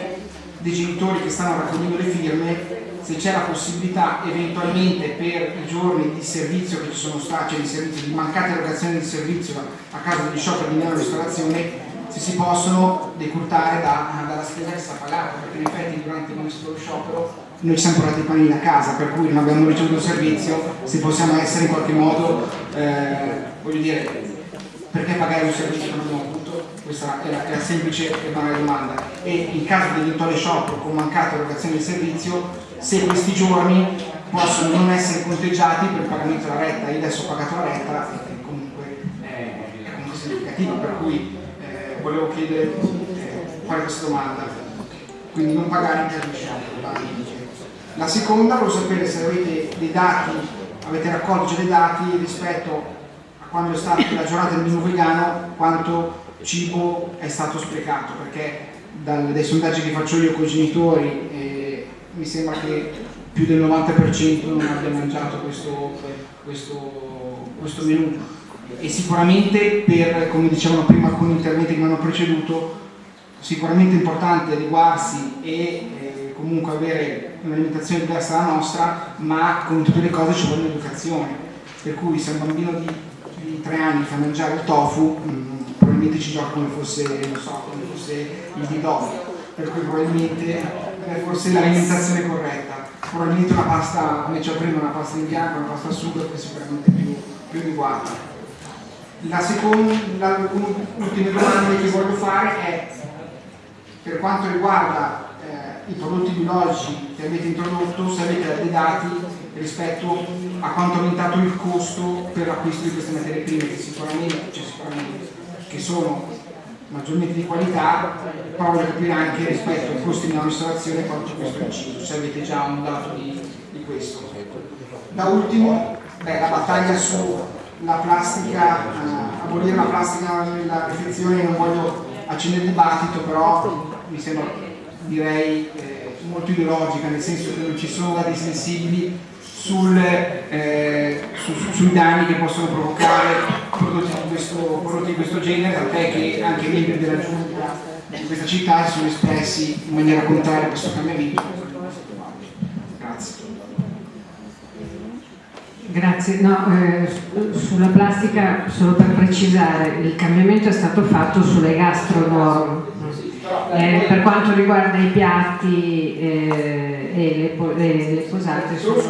dei genitori che stanno raccogliendo le firme, se c'è la possibilità eventualmente per i giorni di servizio che ci sono stati, cioè di, servizio, di mancata erogazione di servizio a causa degli scioperi di meno ristorazione, se si possono decurtare da, dalla spesa che sta pagata, perché in effetti durante il nostro sciopero noi ci siamo portati i panini a casa, per cui non abbiamo ricevuto servizio, se possiamo essere in qualche modo, eh, voglio dire, perché pagare un servizio che non abbiamo? Questa è la, è la semplice e banale domanda. E in caso di eventuale sciopero con mancata erogazione del servizio, se questi giorni possono non essere conteggiati per il pagamento della retta, io adesso ho pagato la retta e comunque è comunque significativo, per cui volevo chiedere, eh, fare questa domanda, quindi non pagare in caso di sciopero. La seconda, volevo sapere se avete dei dati, avete raccolto dei dati rispetto a quando è stata la giornata del menù vegano, quanto cibo è stato sprecato, perché dai sondaggi che faccio io con i genitori eh, mi sembra che più del 90% non abbia mangiato questo, questo, questo menù e sicuramente per, come dicevano prima alcuni interventi che mi hanno preceduto, sicuramente è importante adeguarsi e eh, comunque avere un'alimentazione diversa dalla nostra, ma come tutte le cose ci vuole un'educazione. Per cui se un bambino di, di 3 anni fa mangiare il tofu, mh, mm, probabilmente ci gioca come fosse, non so, come fosse il bidò, per cui probabilmente è forse l'alimentazione corretta. Probabilmente una pasta, come dicevo prima, una pasta in bianco, una pasta sugo è sicuramente più, più adeguata. La seconda, l'ultima domanda che voglio fare è per quanto riguarda eh, i prodotti biologici che avete introdotto, se avete dei dati rispetto a quanto è aumentato il costo per l'acquisto di queste materie prime, che sicuramente, cioè sicuramente che sono maggiormente di qualità, voglio capire anche rispetto ai costi della ristorazione quanto questo inciso, se avete già un dato di, di questo. Da ultimo, beh, la battaglia su la plastica, eh, abolire la plastica nella confezione, non voglio accendere il dibattito, però mi sembra, direi, eh, molto ideologica, nel senso che non ci sono dati sensibili sul, eh, su, su, sui danni che possono provocare prodotti di questo, prodotti di questo genere, tant'è che anche i membri della giunta di questa città si sono espressi in maniera contraria a questo cambiamento. Grazie, no, eh, sulla plastica solo per precisare, il cambiamento è stato fatto sulle gastronorm. Eh, per quanto riguarda i piatti eh, e le, le, le posate sono...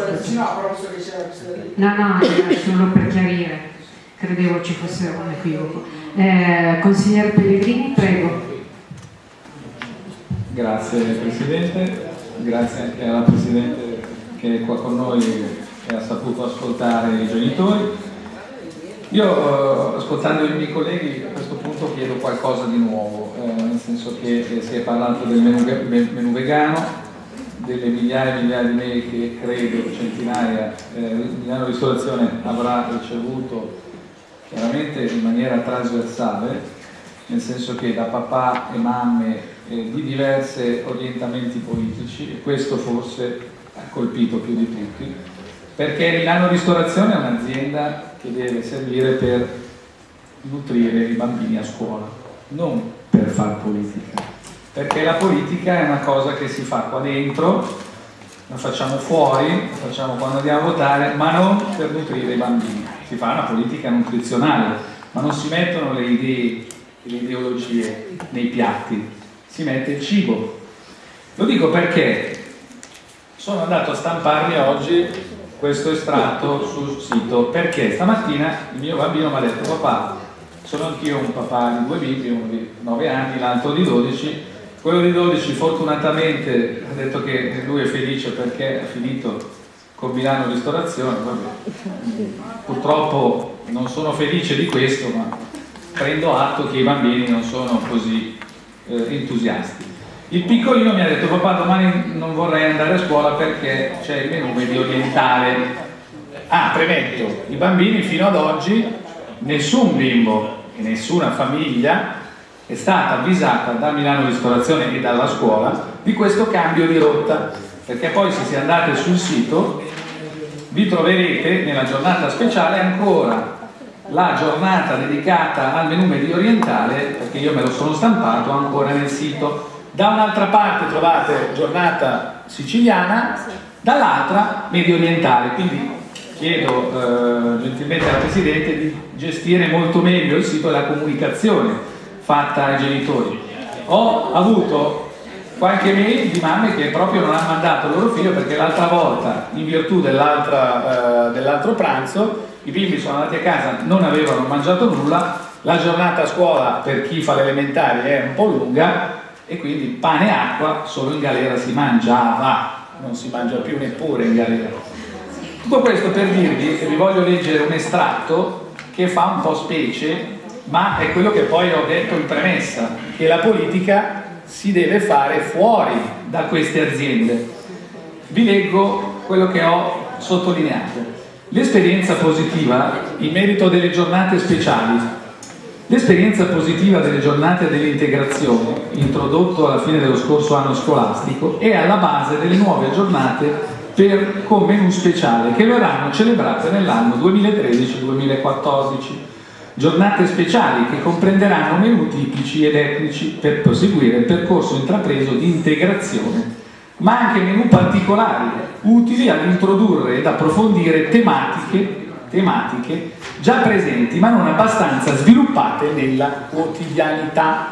No, no, era solo per chiarire, credevo ci fosse un equivoco. Eh, consigliere Pellegrini, prego. Grazie Presidente, grazie anche alla Presidente che è qua con noi e ha saputo ascoltare i genitori. Io, eh, ascoltando i miei colleghi, a questo punto chiedo qualcosa di nuovo, senso che eh, si è parlato del menù, menù, vegano, delle migliaia e migliaia di mail che credo, centinaia, eh, Milano Ristorazione avrà ricevuto chiaramente in maniera trasversale, nel senso che da papà e mamme eh, di diversi orientamenti politici, e questo forse ha colpito più di tutti, perché Milano Ristorazione è un'azienda che deve servire per nutrire i bambini a scuola, non per far politica. perché la politica è una cosa che si fa qua dentro, la facciamo fuori, la facciamo quando andiamo a votare, ma non per nutrire i bambini. Si fa una politica nutrizionale, ma non si mettono le idee e le ideologie nei piatti, si mette il cibo. Lo dico perché sono andato a stamparmi oggi questo estratto sul sito perché stamattina il mio bambino mi ha detto papà sono anch'io un papà di due bimbi, uno di 9 anni, l'altro di 12 quello di 12 fortunatamente ha detto che lui è felice perché ha finito con Milano Ristorazione purtroppo non sono felice di questo ma prendo atto che i bambini non sono così eh, entusiasti. Il piccolino mi ha detto papà domani non vorrei andare a scuola perché c'è il menù medio orientale. Ah, premetto, i bambini fino ad oggi, nessun bimbo e nessuna famiglia è stata avvisata da Milano Ristorazione e dalla scuola di questo cambio di rotta, perché poi se si andate sul sito vi troverete nella giornata speciale ancora la giornata dedicata al menù medio orientale, perché io me lo sono stampato ancora nel sito. Da un'altra parte trovate giornata siciliana, dall'altra medio orientale, quindi chiedo eh, gentilmente alla Presidente di gestire molto meglio il sito della comunicazione fatta ai genitori. Ho avuto qualche mail di mamme che proprio non hanno mandato il loro figlio perché l'altra volta, in virtù dell'altro eh, dell pranzo, i bimbi sono andati a casa, non avevano mangiato nulla, la giornata a scuola per chi fa l'elementare è un po' lunga e quindi pane e acqua solo in galera si mangiava, non si mangia più neppure in galera. Tutto questo per dirvi che vi voglio leggere un estratto che fa un po' specie, ma è quello che poi ho detto in premessa, che la politica si deve fare fuori da queste aziende. Vi leggo quello che ho sottolineato. L'esperienza positiva in merito delle giornate speciali L'esperienza positiva delle giornate dell'integrazione, introdotto alla fine dello scorso anno scolastico, è alla base delle nuove giornate per, con menù speciale che verranno celebrate nell'anno 2013-2014. Giornate speciali che comprenderanno menù tipici ed etnici per proseguire il percorso intrapreso di integrazione, ma anche menù particolari, utili ad introdurre ed approfondire tematiche tematiche già presenti ma non abbastanza sviluppate nella quotidianità.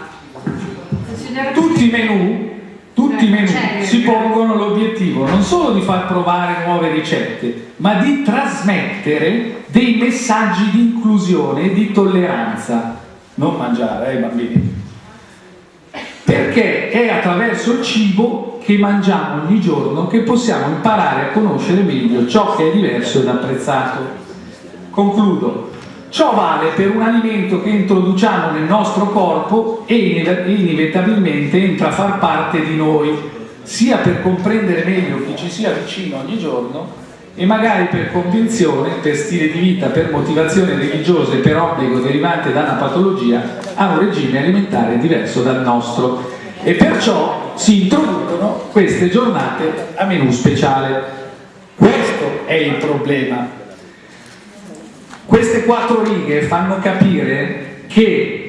Tutti i menù, tutti i menù si pongono l'obiettivo non solo di far provare nuove ricette, ma di trasmettere dei messaggi di inclusione e di tolleranza. Non mangiare, eh bambini. Perché è attraverso il cibo che mangiamo ogni giorno che possiamo imparare a conoscere meglio ciò che è diverso ed apprezzato. Concludo. Ciò vale per un alimento che introduciamo nel nostro corpo e inevitabilmente entra a far parte di noi, sia per comprendere meglio chi ci sia vicino ogni giorno e magari per convinzione, per stile di vita, per motivazione religiosa e per obbligo derivante da una patologia, a un regime alimentare diverso dal nostro. E perciò si introducono queste giornate a menù speciale. Questo è il problema queste quattro righe fanno capire che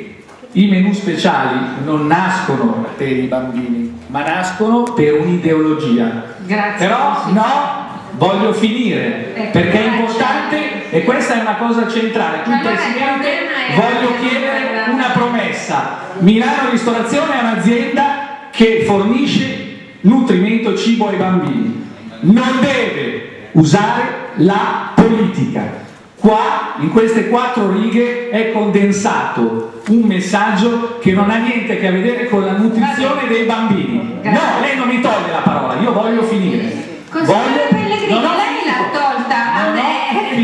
i menù speciali non nascono per i bambini, ma nascono per un'ideologia. Grazie. Però no, voglio finire, ecco, perché è importante e questa è una cosa centrale. Qui, Presidente, voglio chiedere una promessa. Milano Ristorazione è un'azienda che fornisce nutrimento cibo ai bambini. Non deve usare la politica Qua, in queste quattro righe, è condensato un messaggio che non ha niente a che vedere con la nutrizione dei bambini. No, lei non mi toglie la parola, io voglio finire. Consigliere Pellegrini, lei l'ha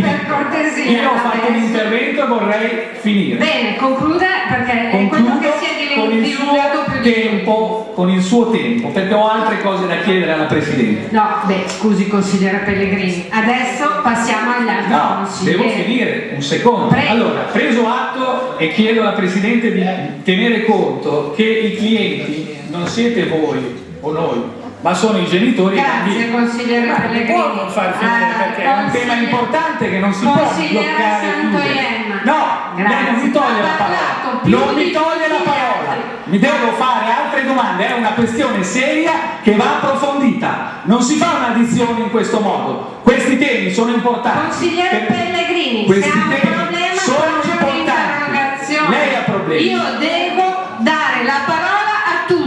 me, per cortesia. Io ho fatto un intervento e vorrei finire. Bene, concluda perché è quello che si è con il suo tempo, con il suo tempo, perché ho altre cose da chiedere alla Presidente. No, beh, scusi consigliere Pellegrini, adesso passiamo agli altri No, devo finire un secondo. Prego. Allora, preso atto e chiedo alla Presidente di tenere conto che i clienti non siete voi o noi, ma sono i genitori i Grazie, bambini. consigliere Ma Pellegrini. può non far finire Ah, perché è un tema importante che non si può bloccare. No, Grazie. non mi toglie la parola. Non mi toglie la parola. Mi devo fare altre domande, è una questione seria che va approfondita. Non si fa un'addizione in questo modo. Questi temi sono importanti. Consigliere Pellegrini, Questi temi problema sono importanti. Lei ha problemi. Io devo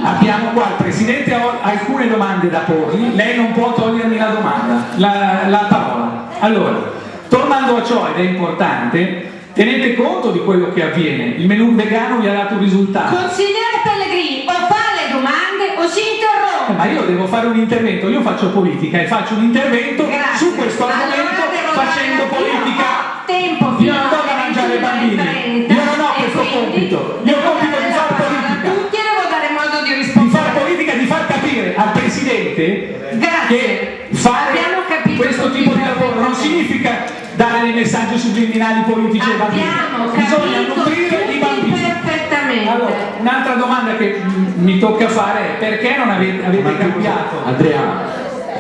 Abbiamo qua il Presidente ha alcune domande da porgli, lei non può togliermi la domanda, la, la parola. Allora, tornando a ciò, ed è importante, tenete conto di quello che avviene. Il menù vegano vi ha dato un risultato. Consigliere Pellegrini, o fa le domande o si interrompe. Eh, ma io devo fare un intervento, io faccio politica e faccio un intervento Grazie. su questo argomento Allora facendo politica. io tempo Io fino non do da mangiare ai bambini, 21:30 io non ho questo compito, che fare Abbiamo capito questo tipo di lavoro non significa dare dei messaggi subliminali politici ai bambini. Bisogna nutrire i bambini. perfettamente. Allora, un'altra domanda che mi tocca fare è perché non avete, avete cambiato? Andrea,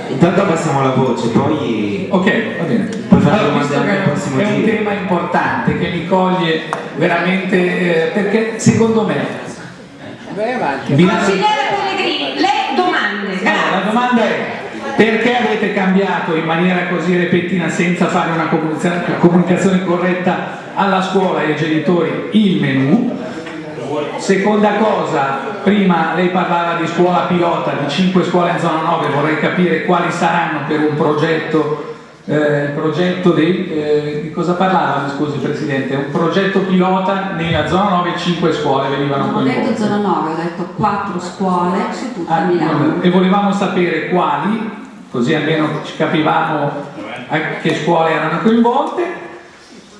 intanto passiamo la voce, poi... Ok, va bene. Fare Allora, visto che è un giro. tema importante che mi coglie veramente eh, perché secondo me Consigliere Pellegrini, le domande. No, la domanda è perché avete cambiato in maniera così repentina senza fare una comunica- comunicazione corretta alla scuola e ai genitori il menù? Seconda cosa, prima lei parlava di scuola pilota, di 5 scuole in zona 9, vorrei capire quali saranno per un progetto, eh, progetto dei, eh, di cosa parlava, scusi Presidente, un progetto pilota nella zona 9, 5 scuole venivano Non ho detto coinvolte. zona 9, ho detto quattro scuole su tutta Ah, Milano. e volevamo sapere quali, così almeno ci capivamo a che scuole erano coinvolte.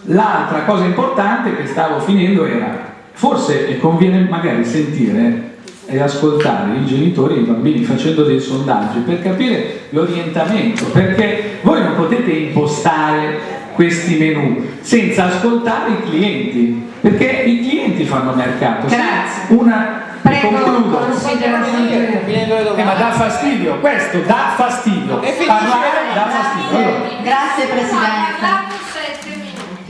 L'altra cosa importante che stavo finendo era, forse conviene magari sentire e ascoltare i genitori e i bambini facendo dei sondaggi per capire l'orientamento, perché voi non potete impostare questi menù senza ascoltare i clienti, perché i clienti fanno mercato. Grazie. Una, Prego, Santoiemma. Eh, ma dà fastidio, questo dà fastidio. Parlare dà fastidio. Allora, Grazie Presidente.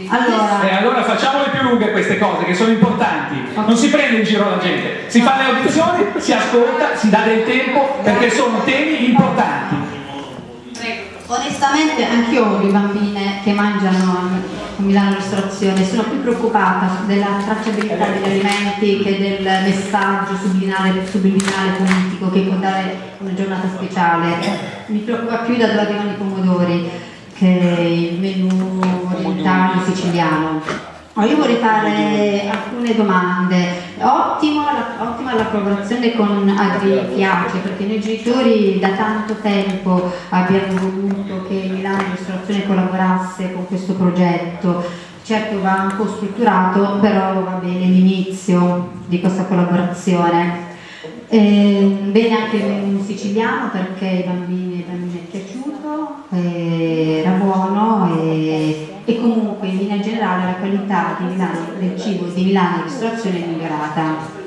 Allora, e allora facciamole più lunghe queste cose che sono importanti. Non si prende in giro la gente, si fa le audizioni, si ascolta, si dà del tempo perché sono temi importanti. Onestamente anch'io ho due bambine che mangiano a Milano Ristorazione, sono più preoccupata della tracciabilità degli alimenti che del messaggio subliminale, subliminale politico che può dare una giornata speciale. Mi preoccupa più da dove arrivano i pomodori che il menù orientale siciliano. Oh, io vorrei fare alcune domande. Ottimo la, ottima la collaborazione con Agri Piace perché noi genitori da tanto tempo abbiamo voluto che Milano Ristorazione collaborasse con questo progetto. Certo va un po' strutturato, però va bene l'inizio di questa collaborazione. Eh, bene anche menù siciliano perché ai bambini, ai bambini è piaciuto, eh, era buono e, e comunque in linea generale la qualità di Milano, del cibo di Milano ristorazione è migliorata.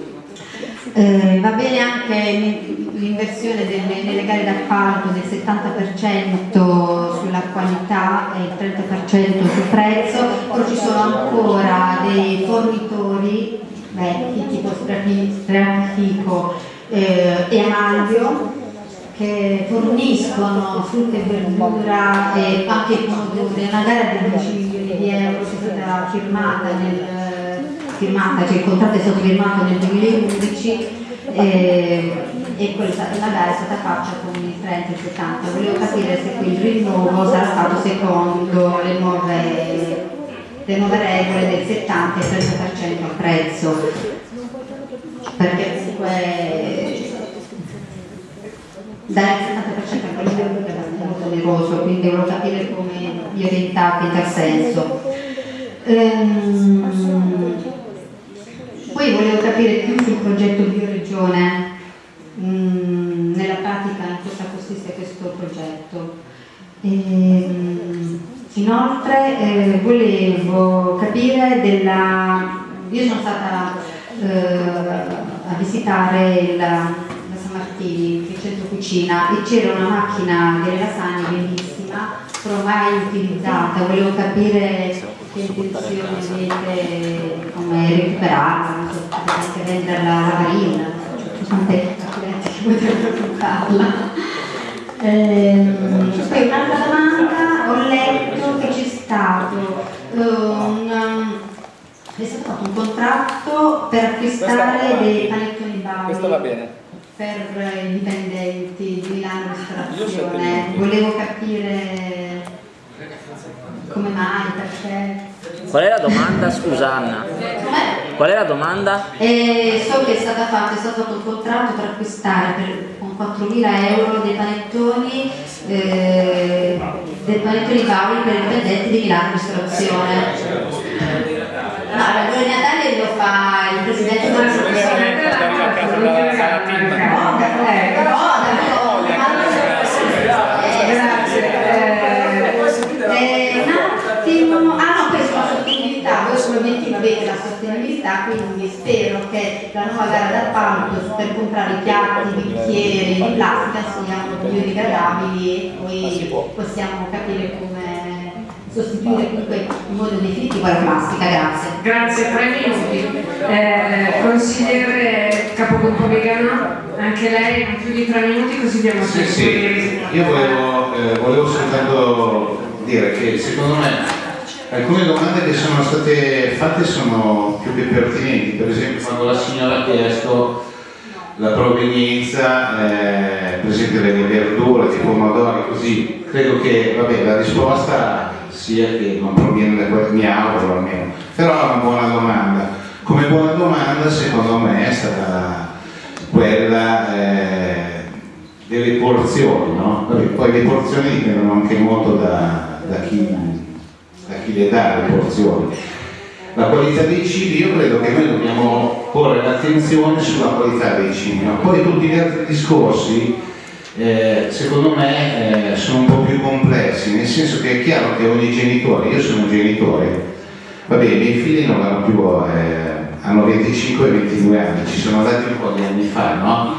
Eh, va bene anche l'inversione delle, nelle gare d'appalto del 70% sulla qualità e il 30% sul prezzo, però ci sono ancora dei fornitori vecchi tipo Strafi- Strafico eh, e Amalvio che forniscono frutta e verdura e anche i pomodori, una gara di 10 milioni di euro che è stata firmata nel firmata, cioè il contratto è stato firmato nel 2011 e, e quella, la gara è stata fatta con il 30 e il 70. Volevo capire se quel rinnovo sarà stato secondo le nuove, le nuove regole del 70 e il 30% al prezzo. Perché comunque dare il 70% al prezzo è molto oneroso, quindi volevo capire come vi orientate in tal senso. Ehm, poi volevo capire più sul progetto Bioregione, mm, nella pratica in cosa consiste questo progetto. Ehm, inoltre eh, volevo capire della... Io sono stata eh, a visitare il, la San Martini, cucina. E c'era una macchina di lasagne bellissima, però mai utilizzata, volevo capire che intenzione avete, come recuperarla, non so, potete anche venderla alla Marina, quante accidenti che potrebbero comprarla. Ehm, poi un'altra domanda, ho letto che c'è stato un, è stato fatto un contratto per acquistare dei panettoni Bari Questo va bene. Per i dipendenti di Milano Ristorazione. Volevo capire come mai, perché. Qual è la domanda, scusa Anna? Qual è la domanda? E so che è stata fatta, è stato fatto un contratto per acquistare per, con 4.000 euro dei panettoni, eh, dei panettoni Paoli per i dipendenti di Milano Ristorazione. No, l'albero di Natale lo fa il presidente della Eh, un attimo, ah no, questo la sostenibilità, voi come obiettivo avete la sostenibilità, quindi spero che la nuova gara d'appalto per comprare i piatti, bicchieri di plastica siano biodegradabili e poi possiamo capire come sostituire comunque in modo definitivo la plastica, grazie. Grazie, tre minuti. Eh, consigliere capogruppo vegano, anche lei non più di tre minuti così diamo Sì, sì, di- io volevo, eh, volevo soltanto dire che secondo me alcune domande che sono state fatte sono più che pertinenti, per esempio quando la signora ha chiesto la provenienza eh, per esempio delle verdure, dei pomodori, così, credo che vabbè, la risposta sia che non proviene da quel mi auguro almeno, però è una buona domanda. Come buona domanda secondo me è stata quella eh, delle porzioni, no? Vabbè, poi le porzioni dipendono anche molto da, da chi, da chi le dà le porzioni. La qualità dei cibi, io credo che noi dobbiamo porre l'attenzione sulla qualità dei cibi, no? poi tutti gli altri discorsi eh, secondo me eh, sono un po' più complessi, nel senso che è chiaro che ogni genitore, io sono un genitore, va bene, i miei figli non hanno più, eh, hanno 25 e 22 anni, ci sono andati un po' di anni fa, no?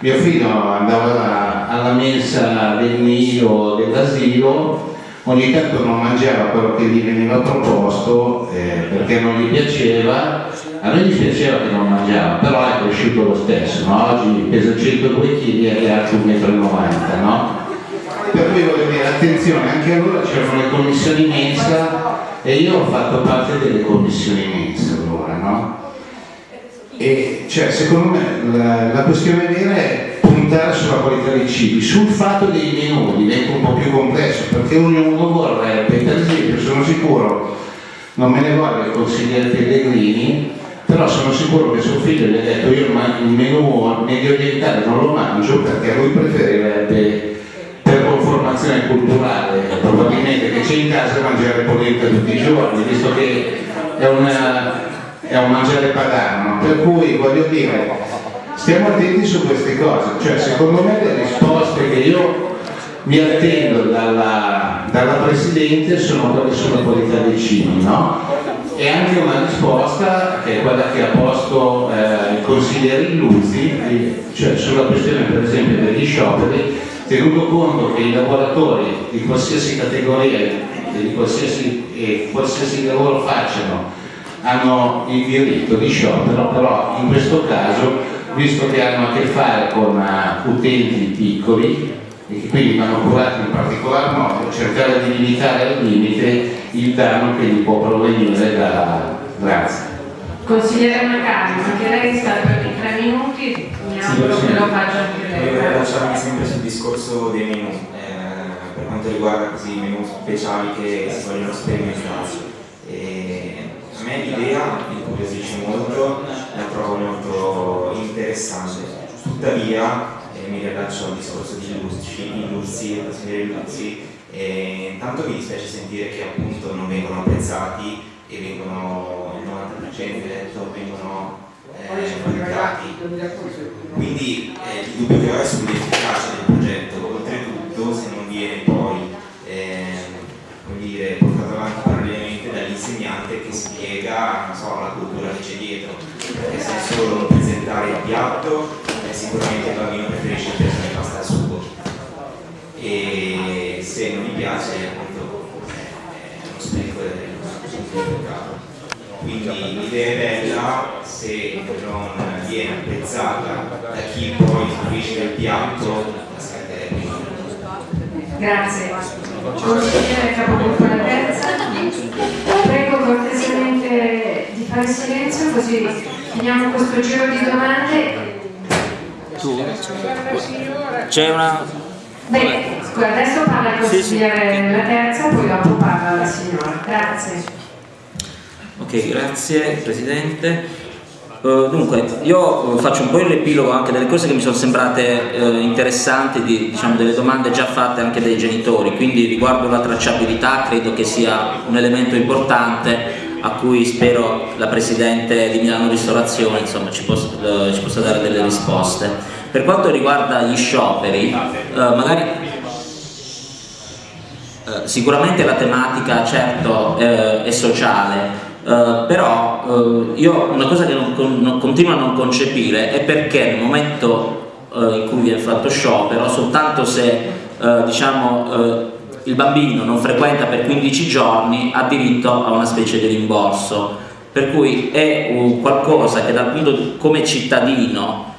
Mio figlio andava alla mensa del nido dell'asilo, ogni tanto non mangiava quello che gli veniva proposto eh, perché non gli piaceva, a noi gli piaceva che non mangiava, però è cresciuto lo stesso, no? oggi pesa 102 kg e è alto 1,90 m, no? Per cui voglio dire, attenzione, anche allora c'erano le commissioni mensa e io ho fatto parte delle commissioni mensa allora, no? E cioè, secondo me la, la questione vera è puntare sulla qualità dei cibi, sul fatto dei menù diventa un po' più complesso perché ognuno vorrebbe, per esempio sono sicuro, non me ne voglia il consigliere Pellegrini, però sono sicuro che suo figlio gli ha detto io il menù medio orientale non lo mangio perché lui preferirebbe per conformazione culturale probabilmente che c'è in casa mangiare polenta tutti i giorni, visto che è una è un mangiare padano, per cui voglio dire, stiamo attenti su queste cose, cioè secondo me le risposte che io mi attendo dalla, dalla Presidente sono quelle sulla qualità dei cibi, no? E anche una risposta che è quella che ha posto eh, il consigliere Illuzzi, eh, cioè sulla questione per esempio degli scioperi, tenuto conto che i lavoratori di qualsiasi categoria e di qualsiasi, e qualsiasi lavoro facciano hanno il diritto di sciopero, però in questo caso, visto che hanno a che fare con uh, utenti piccoli e che quindi vanno curati in particolar modo, cercare di limitare al limite il danno che gli può provenire da... Grazie. Consigliere Macari, anche lei sta per i tre minuti, mi auguro che lo faccia anche lei. Volevo lasciarmi sempre sul discorso dei menù, eh, per quanto riguarda così i menù speciali che si vogliono sperimentare. E me l'idea mi incuriosisce molto, la trovo molto interessante. Tuttavia, eh, mi riallaccio al discorso di Luzzi, Luzzi, la signora Luzzi, e intanto mi dispiace sentire che appunto non vengono apprezzati e vengono, il 90% detto, vengono eh, valutati. Quindi eh, il dubbio che ho è sull'efficacia del progetto, oltretutto se non viene poi ehm, come dire, spiega so, la cultura che c'è dietro, perché se solo presentare il piatto, eh, sicuramente il bambino preferisce il piatto di pasta al sugo e se non mi piace appunto è uno spreco del. Quindi l'idea è bella se non viene apprezzata da chi poi fruisce del piatto la scatterebbe. Grazie. Consigliere Capogruppo la terza. Prego cortesemente di fare silenzio così finiamo questo giro di domande. Tu? C'è una... Bene, adesso parla il consigliere la terza, poi dopo parla la signora. Grazie. Ok, grazie Presidente. Uh, dunque, io uh, faccio un po' il riepilogo anche delle cose che mi sono sembrate uh, interessanti, di, diciamo delle domande già fatte anche dai genitori, quindi riguardo la tracciabilità credo che sia un elemento importante a cui spero la Presidente di Milano Ristorazione insomma, ci, possa, ci possa dare delle risposte. Per quanto riguarda gli scioperi, magari sicuramente la tematica certo è sociale, Uh, però uh, io una cosa che non, non, continuo a non concepire è perché nel momento uh, in cui viene fatto sciopero, soltanto se diciamo, il bambino non frequenta per 15 giorni ha diritto a una specie di rimborso. Per cui è qualcosa che dal punto di, come cittadino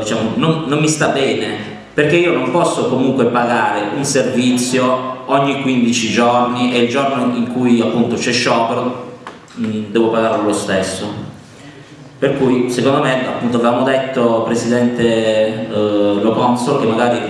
diciamo, non, non mi sta bene, perché io non posso comunque pagare un servizio ogni 15 giorni e il giorno in cui appunto c'è sciopero Mm, devo pagarlo lo stesso. Per cui secondo me, appunto avevamo detto Presidente eh, Lo che magari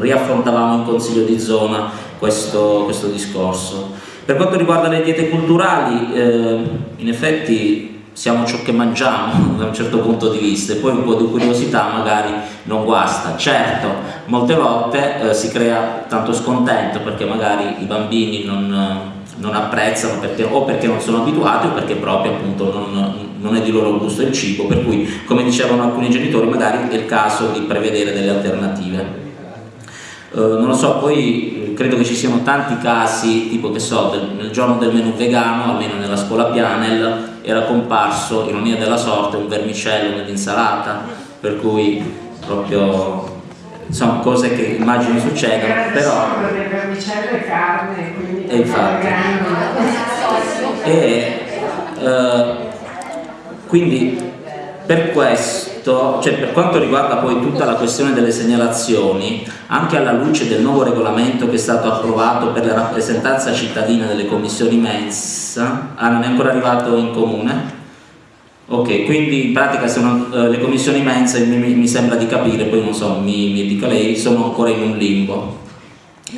riaffrontavamo in Consiglio di zona questo, questo, discorso. Per quanto riguarda le diete culturali, eh, in effetti siamo ciò che mangiamo [LAUGHS] da un certo punto di vista e poi un po' di curiosità magari non guasta. Certo, molte volte eh, si crea tanto scontento perché magari i bambini non non apprezzano perché, o perché non sono abituati o perché proprio appunto non, non, è di loro gusto il cibo, per cui come dicevano alcuni genitori magari è il caso di prevedere delle alternative. Uh, non lo so, poi eh, credo che ci siano tanti casi, tipo che so, del, nel giorno del menù vegano, almeno nella scuola Pianel, era comparso, ironia della sorte, un vermicello nell'insalata, per cui proprio sono cose che immagino succedano, però... vermicello e carne, quindi e infatti. E, uh, quindi per questo, cioè per quanto riguarda poi tutta la questione delle segnalazioni, anche alla luce del nuovo regolamento che è stato approvato per la rappresentanza cittadina delle commissioni mensa, ah non è ancora arrivato in comune? Ok, quindi in pratica sono, uh, le commissioni mensa, mi, mi, sembra di capire, poi non so, mi, mi dica lei, sono ancora in un limbo.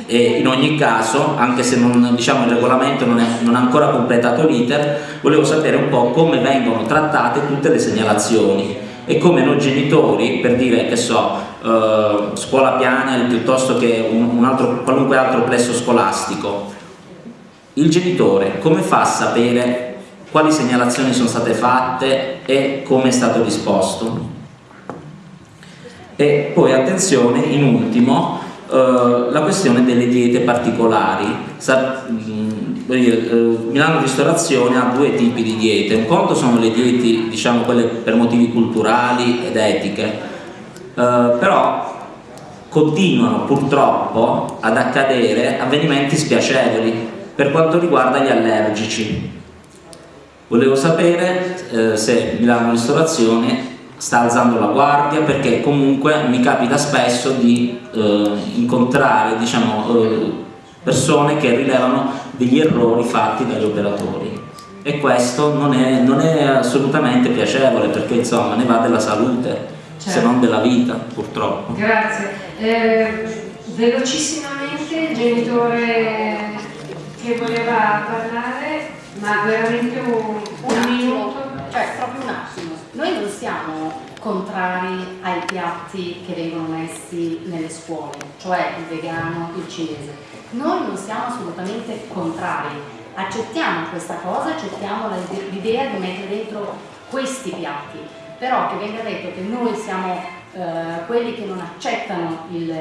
E in ogni caso, anche se non, diciamo, il regolamento non, è, non ha ancora completato l'iter, volevo sapere un po' come vengono trattate tutte le segnalazioni e come noi genitori, per dire che so, uh, scuola piana piuttosto che un, un altro, qualunque altro plesso scolastico, il genitore come fa a sapere quali segnalazioni sono state fatte e come è stato risposto. E poi attenzione, in ultimo, eh, la questione delle diete particolari. Sa, mm, eh, Milano Ristorazione ha due tipi di diete, un conto sono le diete, diciamo quelle per motivi culturali ed etiche, eh, però continuano purtroppo ad accadere avvenimenti spiacevoli per quanto riguarda gli allergici Volevo sapere eh, se Milano Ristorazione sta alzando la guardia perché comunque mi capita spesso di eh, incontrare diciamo, eh, persone che rilevano degli errori fatti dagli operatori e questo non è, non è assolutamente piacevole perché insomma ne va della salute certo. se non della vita purtroppo. Grazie. Eh, velocissimamente genitore che voleva parlare ma veramente un, un, minuto, cioè proprio un attimo. Noi non siamo contrari ai piatti che vengono messi nelle scuole, cioè il vegano, il cinese. Noi non siamo assolutamente contrari, accettiamo questa cosa, accettiamo l'idea di mettere dentro questi piatti, però che venga detto che noi siamo eh, quelli che non accettano il,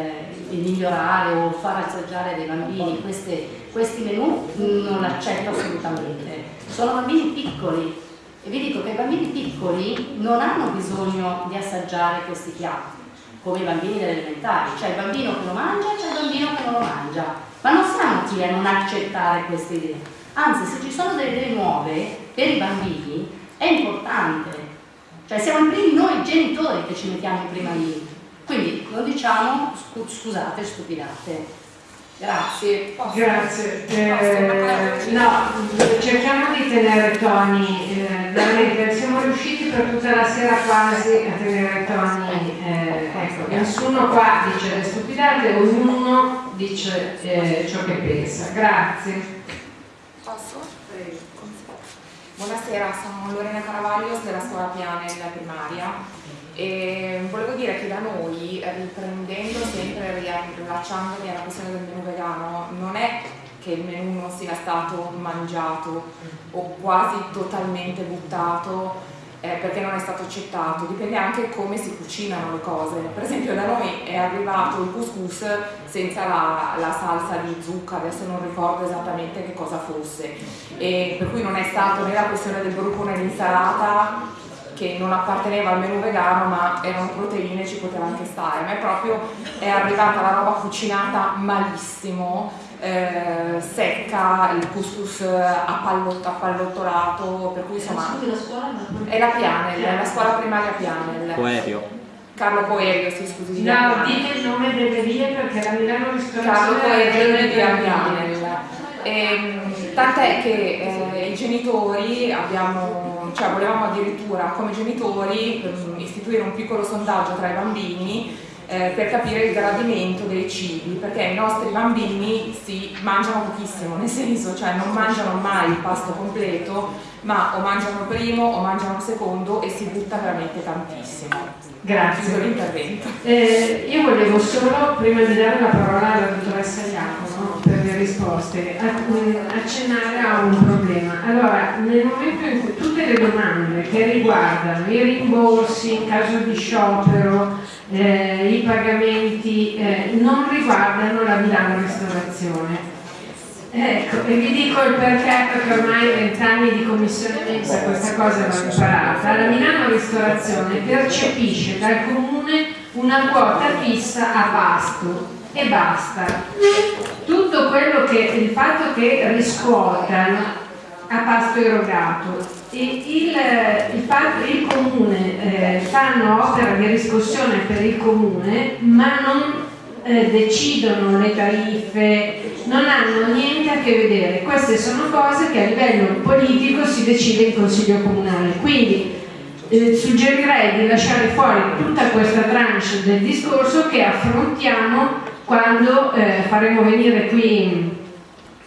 il, migliorare o far assaggiare dei bambini queste, questi menù non l'accetto assolutamente. Sono bambini piccoli e vi dico che i bambini piccoli non hanno bisogno di assaggiare questi piatti. come i bambini delle elementari, c'è il bambino che lo mangia e c'è il bambino che non lo mangia, ma non siamo qui a non accettare queste idee, anzi se ci sono delle idee nuove per i bambini è importante, cioè siamo i primi noi genitori che ci mettiamo in prima linea, quindi lo diciamo, scusate, stupidate. Grazie. Posso? Grazie. Eh, no, cerchiamo di tenere toni, eh, veramente siamo riusciti per tutta la sera quasi a tenere toni, eh, ecco, nessuno qua dice le stupidate, ognuno dice eh, ciò che pensa. Grazie. Posso? Buonasera, sono Lorena Caravaglio della scuola Piane della primaria e volevo dire che da noi, riprendendo sempre, riallacciandomi alla questione del menù vegano, non è che il menù non sia stato mangiato o quasi totalmente buttato eh, perché non è stato accettato, dipende anche come si cucinano le cose. Per esempio da noi è arrivato il couscous senza la, la salsa di zucca, adesso non ricordo esattamente che cosa fosse, e per cui non è stato né la questione del gruppo né l'insalata che non apparteneva al menù vegano ma erano proteine ci poteva anche stare, ma è proprio è arrivata la roba cucinata malissimo, eh, secca, il couscous appallot, appallottolato, per cui insomma è la Pianel, è la scuola primaria Pianel. Poerio. Carlo Poerio, sì scusi. No, dite il nome delle vie perché la Milano Ristorazione Carlo Poerio di via Pianel. Ehm, tant'è che eh, i genitori abbiamo, cioè volevamo addirittura come genitori ehm, istituire un piccolo sondaggio tra i bambini eh, per capire il gradimento dei cibi, perché i nostri bambini si mangiano pochissimo, nel senso, cioè non mangiano mai il pasto completo, ma o mangiano il primo o mangiano il secondo e si butta veramente tantissimo. Grazie. l'intervento. Eh, io volevo solo, prima di dare la parola alla dottoressa Iacono per le risposte, accennare a un problema. Allora, nel momento in cui tutte le domande che riguardano i rimborsi in caso di sciopero, eh, i pagamenti, eh, non riguardano la Milano Ristorazione Ecco, e vi dico il perché, perché ormai vent'anni di commissione mensa questa cosa l'ho imparata. La Milano Ristorazione percepisce dal comune una quota fissa a pasto e basta. Tutto quello che, il fatto che riscuotano a pasto erogato e il, il, fatto, il comune eh, fanno opera di riscossione per il comune ma non eh, decidono le tariffe, non hanno niente a che vedere. Queste sono cose che a livello politico si decide in Consiglio Comunale. Quindi eh, suggerirei di lasciare fuori tutta questa tranche del discorso che affrontiamo quando eh, faremo venire qui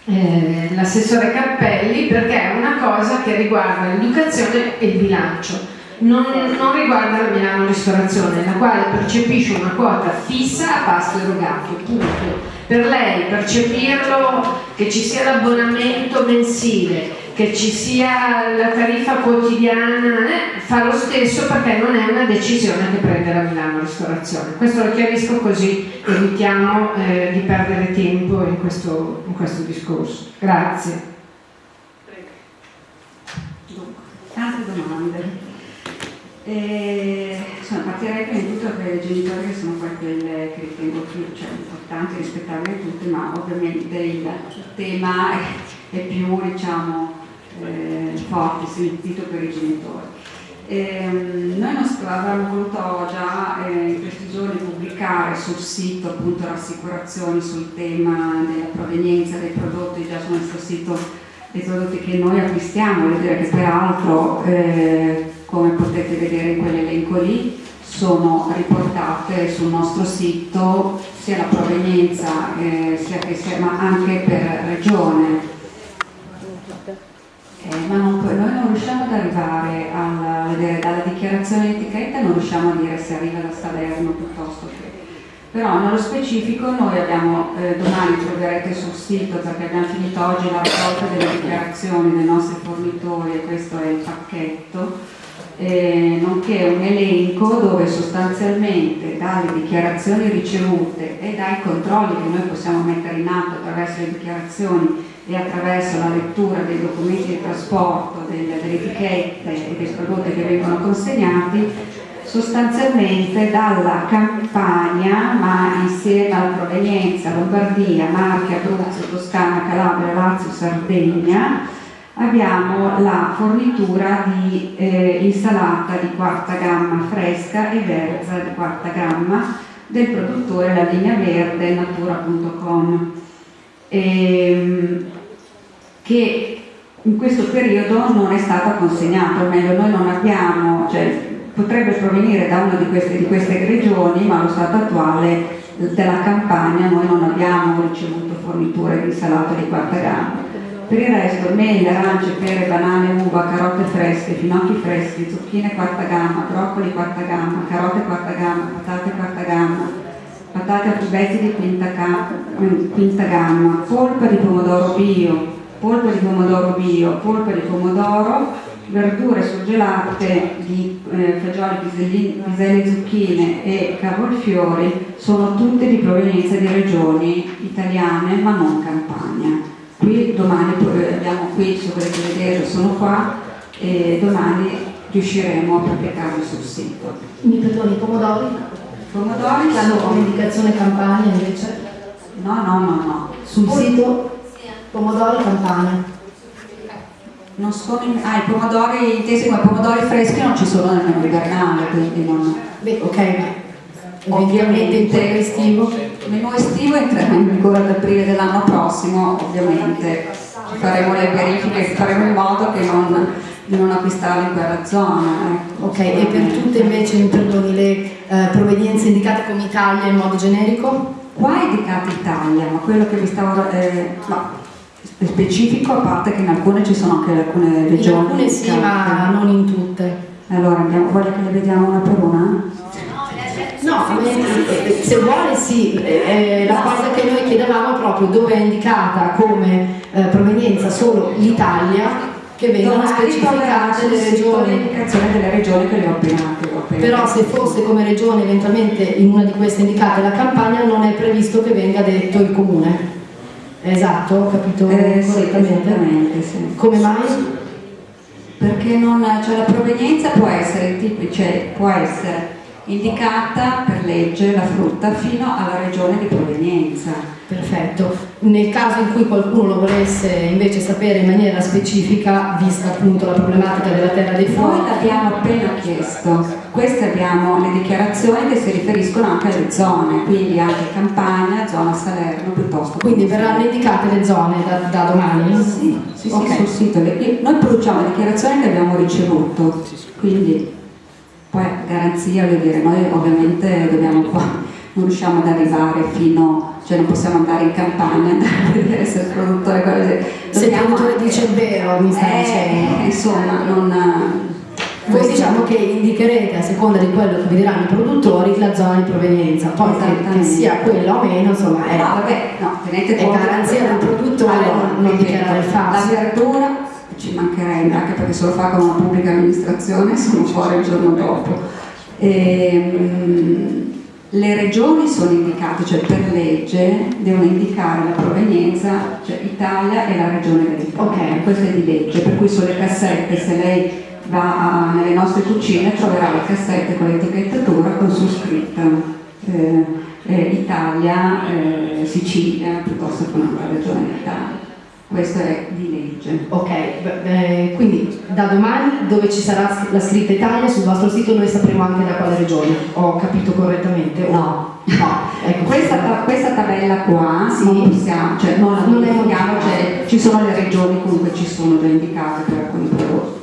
eh, l'assessore Cappelli perché è una cosa che riguarda l'educazione e il bilancio non, non, riguarda la Milano Ristorazione, la quale percepisce una quota fissa a pasto erogato, punto. Per lei percepirlo, che ci sia l'abbonamento mensile, che ci sia la tariffa quotidiana, eh, fa lo stesso perché non è una decisione che prende la Milano Ristorazione. Questo lo chiarisco così evitiamo eh, di perdere tempo in questo, in questo discorso. Grazie. Tante domande. E, insomma, partirei prima di tutto per i genitori che sono poi quelle che ritengo più cioè, importanti, rispettabili tutte, ma ovviamente il tema è più diciamo, eh, forte, sentito per i genitori. E, noi avremmo voluto già eh, in questi giorni pubblicare sul sito appunto rassicurazioni sul tema della provenienza dei prodotti già sul nostro sito dei prodotti che noi acquistiamo, voglio dire che peraltro eh, come potete vedere in quell'elenco lì, sono riportate sul nostro sito sia la provenienza eh, sia che sia, ma anche per regione. Eh, ma non, noi non riusciamo ad arrivare a vedere dalla dichiarazione di etichetta, non riusciamo a dire se arriva da Salerno piuttosto che però nello specifico noi abbiamo, eh, domani troverete sul sito perché abbiamo finito oggi la raccolta delle dichiarazioni dei nostri fornitori e questo è il pacchetto. Eh, nonché un elenco dove sostanzialmente dalle dichiarazioni ricevute e dai controlli che noi possiamo mettere in atto attraverso le dichiarazioni e attraverso la lettura dei documenti di trasporto, delle, delle etichette e dei prodotti che vengono consegnati, sostanzialmente dalla Campania, ma insieme alla provenienza Lombardia, Marche, Abruzzo, Toscana, Calabria, Lazio, Sardegna, abbiamo la fornitura di eh, insalata di quarta gamma fresca e verza di quarta gamma del produttore La Linea Verde natura.com ehm, che in questo periodo non è stata consegnata, o meglio noi non abbiamo, cioè, potrebbe provenire da una di queste, di queste regioni, ma allo stato attuale della campagna noi non abbiamo ricevuto forniture di insalata di quarta gamma. Per il resto, mele, arance, pere, banane, uva, carote fresche, finocchi freschi, zucchine quarta gamma, broccoli quarta gamma, carote quarta gamma, patate quarta gamma, patate a cubetti di quinta, quinta gamma, polpa di pomodoro bio, polpa di pomodoro bio, polpa di pomodoro, verdure surgelate di eh, fagioli, piselli, zucchine e cavolfiori sono tutte di provenienza di regioni italiane ma non campagna. Qui domani eh, abbiamo qui, se volete vedere, sono qua e domani riusciremo a pubblicarlo sul sito. Mi perdoni, pomodori? Pomodori hanno come indicazione campagna invece? No, no, no, no. Sul Poi, sito pomodori campagna. Non sono in... Ah, i pomodori intesi come pomodori freschi non ci sono nel menù invernale, quindi non... Beh, ok, ovviamente il menù estivo. Il menù estivo entrerà in vigore ad aprile dell'anno prossimo, ovviamente faremo le verifiche, faremo in modo che non, di non acquistarlo in quella zona. Ecco. Ok, e per tutte invece, perdoni, le eh, provenienze indicate come Italia in modo generico? Qua è indicata Italia, ma quello che vi stavo... Eh, no, specifico, a parte che in alcune ci sono anche alcune regioni. In alcune sì, ma non in tutte. Allora, andiamo, voglio che le vediamo una per una? No, se vuole sì, eh, la cosa che noi chiedevamo è proprio dove è indicata come eh, provenienza solo l'Italia che vengono specificate le regioni. delle regioni che le ho appena, Però se fosse come regione eventualmente in una di queste indicate la campagna non è previsto che venga detto il comune. Esatto, ho capito eh, correttamente. Sì, sì. Come mai? Perché non, cioè, la provenienza può essere, cioè, può essere indicata per legge la frutta fino alla regione di provenienza. Perfetto. Nel caso in cui qualcuno lo volesse invece sapere in maniera specifica, vista appunto la problematica della terra dei fuochi. Noi l'abbiamo appena chiesto. Queste abbiamo le dichiarazioni che si riferiscono anche alle zone, quindi anche Campania, zona Salerno piuttosto. Quindi verranno indicate le zone da, da domani? Sì, sì, okay. sì sul sito. Noi produciamo le dichiarazioni che abbiamo ricevuto, quindi poi garanzia, voglio dire, noi ovviamente dobbiamo qua, non riusciamo ad arrivare fino cioè non possiamo andare in campagna [LAUGHS] andare a vedere se il produttore dobbiamo, se il produttore dice il vero mi sta eh, dicendo. insomma non voi diciamo che indicherete a seconda di quello che vi diranno i produttori la zona di provenienza, poi che sia quella o meno, insomma è, no, vabbè, no, tenete è garanzia del produttore allora, non, non dichiarare il falso. La verdura ci mancherebbe, anche perché se lo fa con una pubblica amministrazione sono fuori il giorno dopo. E, ehm, le regioni sono indicate, cioè per legge devono indicare la provenienza, cioè Italia e la regione Veneto. Ok, questo è di legge, per cui sulle cassette se lei va nelle nostre cucine troverà le cassette con l'etichettatura con su scritta eh, eh, Italia, eh, Sicilia piuttosto che un'altra regione d'Italia questo è di legge. Ok, beh, quindi da domani dove ci sarà la scritta Italia sul vostro sito noi sapremo anche da quale regione, ho capito correttamente? No. No, ecco, questa, questa, tabella qua sì. non possiamo, cioè non la non modifichiamo, cioè, ci sono le regioni comunque ci sono già indicate per alcuni prodotti.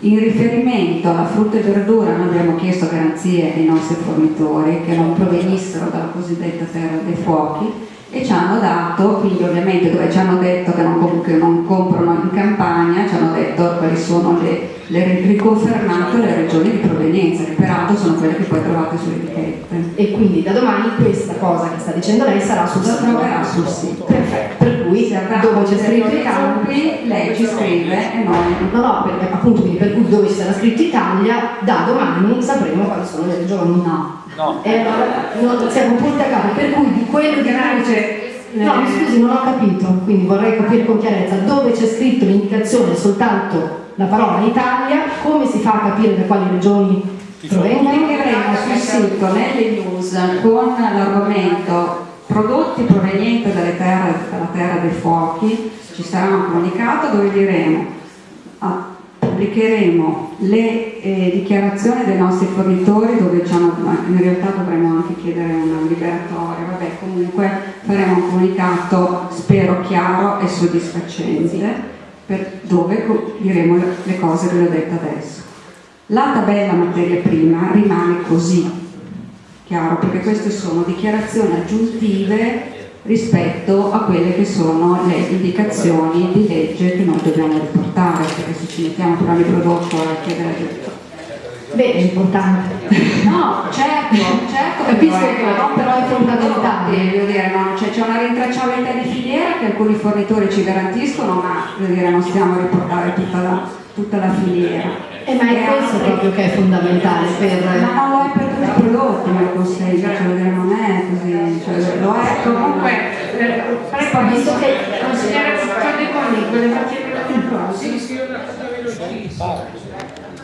In riferimento alla frutta e verdura noi abbiamo chiesto garanzie ai nostri fornitori che non provenissero dalla cosiddetta terra dei fuochi e ci hanno dato, quindi ovviamente dove ci hanno detto che non, che non comprano in campagna, ci hanno detto quali sono le, le riconfermato le regioni di provenienza, che peraltro sono quelle che poi trovate sulle etichette. E quindi da domani questa cosa che sta dicendo lei sarà sul sito? troverà sul sito. Perfetto, per cui dove c'è scritto Italia, lei ci scrive e noi. No, no, perché appunto quindi per cui dove ci sarà scritto Italia, da domani sapremo quali sono le regioni. No. No. E allora no, siamo punti a capo, per cui di quello che dice No, mi scusi, non ho capito, quindi vorrei capire con chiarezza dove c'è scritto l'indicazione soltanto la parola Italia, come si fa a capire da quali regioni Pubblicheremo sul sito nelle news con l'argomento prodotti provenienti dalle terre, dalla terra dei fuochi, ci sarà un comunicato dove diremo ah, pubblicheremo le eh, dichiarazioni dei nostri fornitori dove in realtà dovremo anche chiedere una liberatoria, vabbè comunque faremo un comunicato spero chiaro e soddisfacente dove diremo le cose che ho detto adesso. La tabella materia prima rimane così, chiaro, perché queste sono dichiarazioni aggiuntive rispetto a quelle che sono le indicazioni di legge che noi dobbiamo riportare, perché se ci mettiamo per ogni prodotto a chiedere Beh, è importante. [LAUGHS] No, certo, certo. Capisco che no, però è fondamentale. Voglio dire, no, cioè, c'è una rintracciabilità di filiera che alcuni fornitori ci garantiscono, ma dire, non stiamo a riportare tutta la, tutta la filiera. Eh, ma è questo proprio che è fondamentale per... Ma non lo è per tutti i prodotti, ma il consiglio, cioè, non è così, cioè, lo è comunque, prego, visto che consigliere Concordi con me, voleva chiedere una cosa? Sì, sì, una cosa velocissima.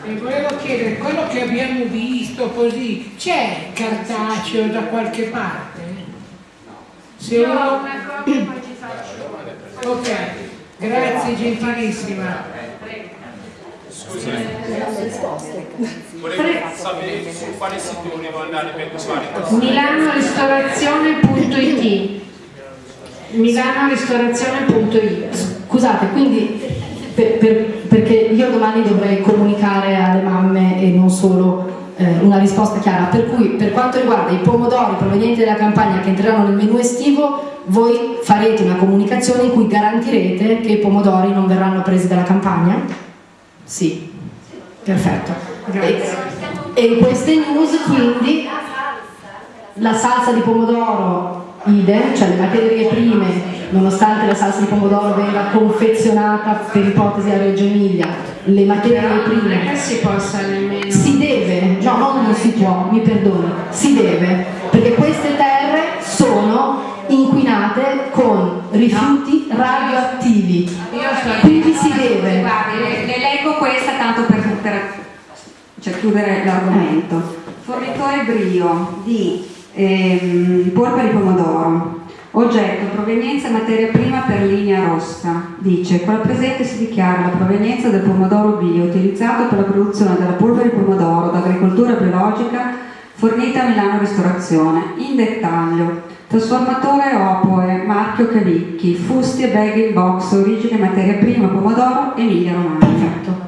E volevo chiedere, quello che abbiamo visto così, c'è cartaceo da qualche parte? Se Io uno... una copia poi ci faccio. Ok, grazie gentilissima. Scusi, volevo sapere su quale sito volevo andare per usare milanorestorazione.it milanorestorazione.it Scusate, quindi per, per, perché io domani dovrei comunicare alle mamme e non solo eh, una risposta chiara, per cui per quanto riguarda i pomodori provenienti dalla campagna che entreranno nel menu estivo, voi farete una comunicazione in cui garantirete che i pomodori non verranno presi dalla campagna? Sì, perfetto. E, e in queste news quindi la salsa di pomodoro idem, cioè le materie prime, nonostante la salsa di pomodoro venga confezionata per ipotesi a Reggio Emilia, le materie prime non è che si possa nemmeno si deve, no, non, non si può, mi perdoni, si deve, perché queste terre sono inquinate con rifiuti radioattivi. Quindi questa tanto per, per cioè, chiudere l'argomento. Fornitore brio di ehm, polpa di pomodoro. Oggetto, provenienza e materia prima per linea rossa. Dice, la presente si dichiara la provenienza del pomodoro bio utilizzato per la produzione della polvere di pomodoro d'agricoltura biologica fornita a Milano Ristorazione. In dettaglio, trasformatore Opoe, marchio Cavicchi, fusti e bag in box, origine materia prima pomodoro Emilia Romagna.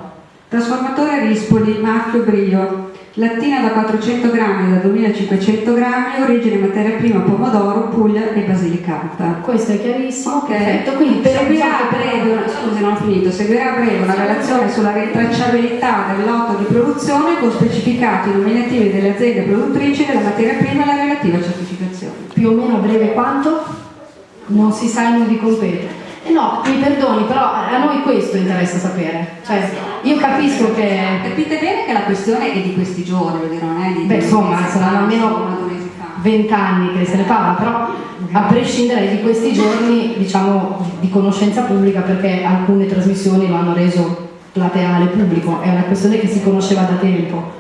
Trasformatore Rispoli, marchio Brio, lattina da 400 grammi da 2500 grammi, origine materia prima pomodoro, Puglia e Basilicata. Questo è chiarissimo, Ok, perfetto. Quindi seguirà a breve, una- scusi non ho finito, seguirà a breve una relazione sulla rintracciabilità del lotto di produzione con specificati nominativi delle aziende produttrici della materia prima e la relativa certificazione. più o meno a breve quanto? Non si sa in di compete. Eh no, mi perdoni, però a noi questo interessa sapere. Cioè, io capisco che. Capite bene che la questione è di questi giorni, voglio dire, non è di Beh, insomma, saranno almeno vent'anni che se ne parla, però a prescindere di questi giorni, diciamo, di conoscenza pubblica, perché alcune trasmissioni lo hanno reso plateale pubblico, è una questione che si conosceva da tempo.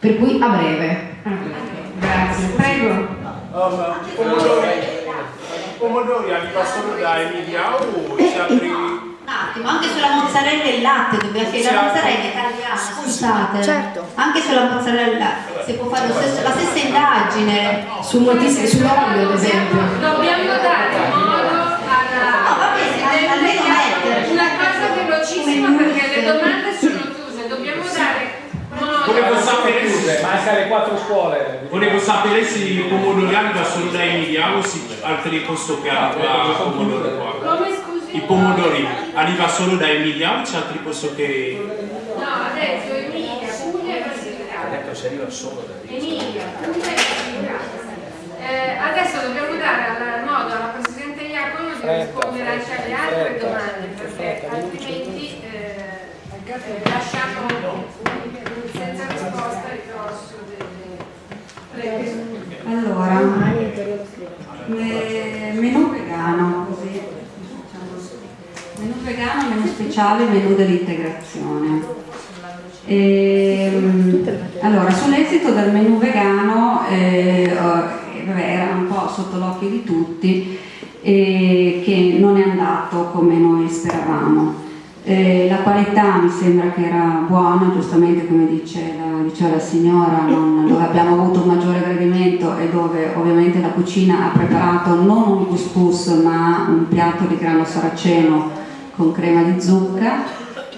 Per cui a breve. grazie prego Um, pomodori, pomodori arriva solo da Emilia o c'è altri... Un attimo, anche sulla mozzarella e il latte dobbiamo chiedere, la mozzarella è italiana, scusate. Certo. Anche sulla mozzarella si può fare lo stesso- la stessa indagine. Su moltissimi, sull'olio ad esempio. dobbiamo dare modo alla almeno mettere. una cosa velocissima perché le domande sono Volevo sapere, chiuse, manca le quattro scuole. volevo sapere se i pomodori arriva solo da Emilia o se altri posto che arriva pomodori qua. come scusi I pomodori arriva solo da Emilia o c'è altri posto che... no ha detto Emilia Puglia e Basilicata detto se arriva solo da. Emilia Puglia e Basilicata Eh, adesso dobbiamo dare al- modo alla Presidente Iacono di rispondere anche alle altre domande perché altrimenti eh, eh, lasciamo senza risposta il grosso delle prego Allora, me- menù vegano, così, diciamo. menù vegano, menù speciale, menù dell'integrazione. Ehm, allora, sull'esito del menù vegano, eh, oh, vabbè, era un po' sotto l'occhio di tutti e che non è andato come noi speravamo. Eh, la qualità mi sembra che era buona, giustamente come dice la, diceva la signora, non, dove abbiamo avuto un maggiore gradimento e dove ovviamente la cucina ha preparato non un couscous ma un piatto di grano saraceno con crema di zucca.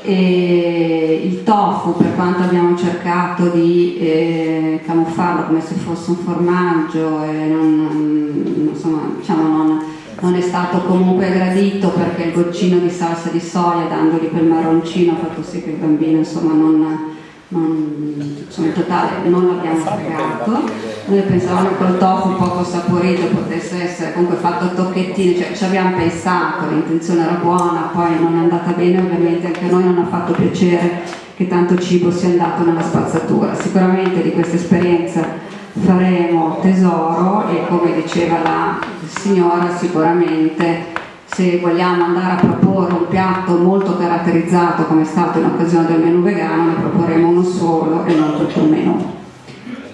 E il tofu per quanto abbiamo cercato di eh, camuffarlo come se fosse un formaggio non, insomma, diciamo non, è stato comunque gradito perché il goccino di salsa di soia dandogli quel marroncino ha fatto sì che il bambino insomma non, non, insomma, in totale non l'abbiamo fregato noi pensavamo che il tofu poco saporito potesse essere comunque fatto a tocchettini cioè ci abbiamo pensato, l'intenzione era buona poi non è andata bene ovviamente anche a noi non ha fatto piacere che tanto cibo sia andato nella spazzatura. Sicuramente di questa esperienza faremo tesoro e come diceva la signora sicuramente se vogliamo andare a proporre un piatto molto caratterizzato come è stato in occasione del menù vegano ne proporremo uno solo e non tutto il menù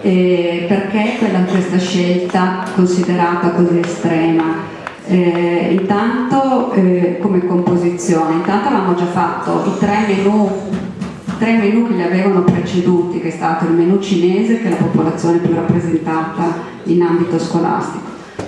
e perché quella, questa scelta considerata così estrema? Eh, intanto eh, come composizione, intanto avevamo già fatto i tre menù, tre menù che li avevano preceduti, che è stato il menù cinese, che è la popolazione più rappresentata in ambito scolastico,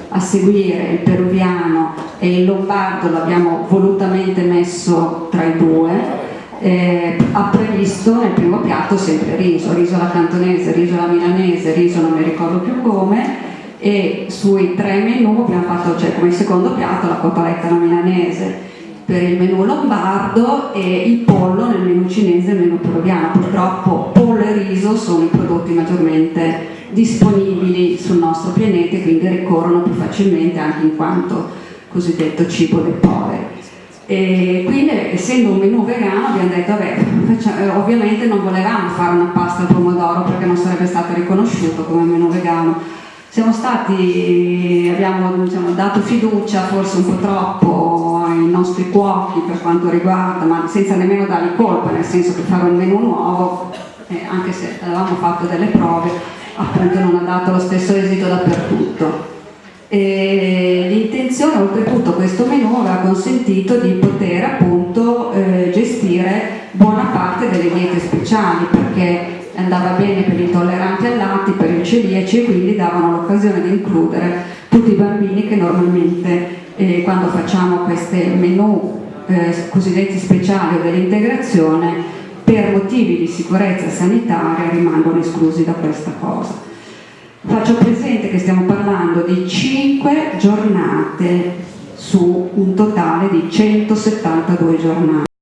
a seguire il peruviano e il lombardo l'abbiamo volutamente messo tra i due, eh, ha previsto nel primo piatto sempre riso, riso alla cantonese, riso alla milanese, riso non mi ricordo più come e sui tre menù abbiamo fatto cioè, come secondo piatto la cotoletta alla milanese per il menù lombardo e il pollo nel menù cinese e il menù peruviano. Purtroppo pollo e riso sono i prodotti maggiormente disponibili sul nostro pianeta e quindi ricorrono più facilmente anche in quanto cosiddetto cibo dei poveri. E quindi essendo un menù vegano abbiamo detto vabbè, eh, ovviamente non volevamo fare una pasta al pomodoro perché non sarebbe stato riconosciuto come menù vegano. Siamo stati, abbiamo diciamo, dato fiducia forse un po' troppo ai nostri cuochi per quanto riguarda, ma senza nemmeno dargli colpa, nel senso che fare un menù nuovo, eh, anche se avevamo fatto delle prove, appunto non ha dato lo stesso esito dappertutto. L'intenzione, oltretutto, questo menù aveva consentito di poter appunto eh, gestire buona parte delle diete speciali perché andava bene per gli intolleranti al latte, per i celiaci e quindi davano l'occasione di includere tutti i bambini che normalmente eh, quando facciamo questi menù eh, cosiddetti speciali o dell'integrazione per motivi di sicurezza sanitaria rimangono esclusi da questa cosa. Faccio presente che stiamo parlando di 5 giornate su un totale di 172 giornate.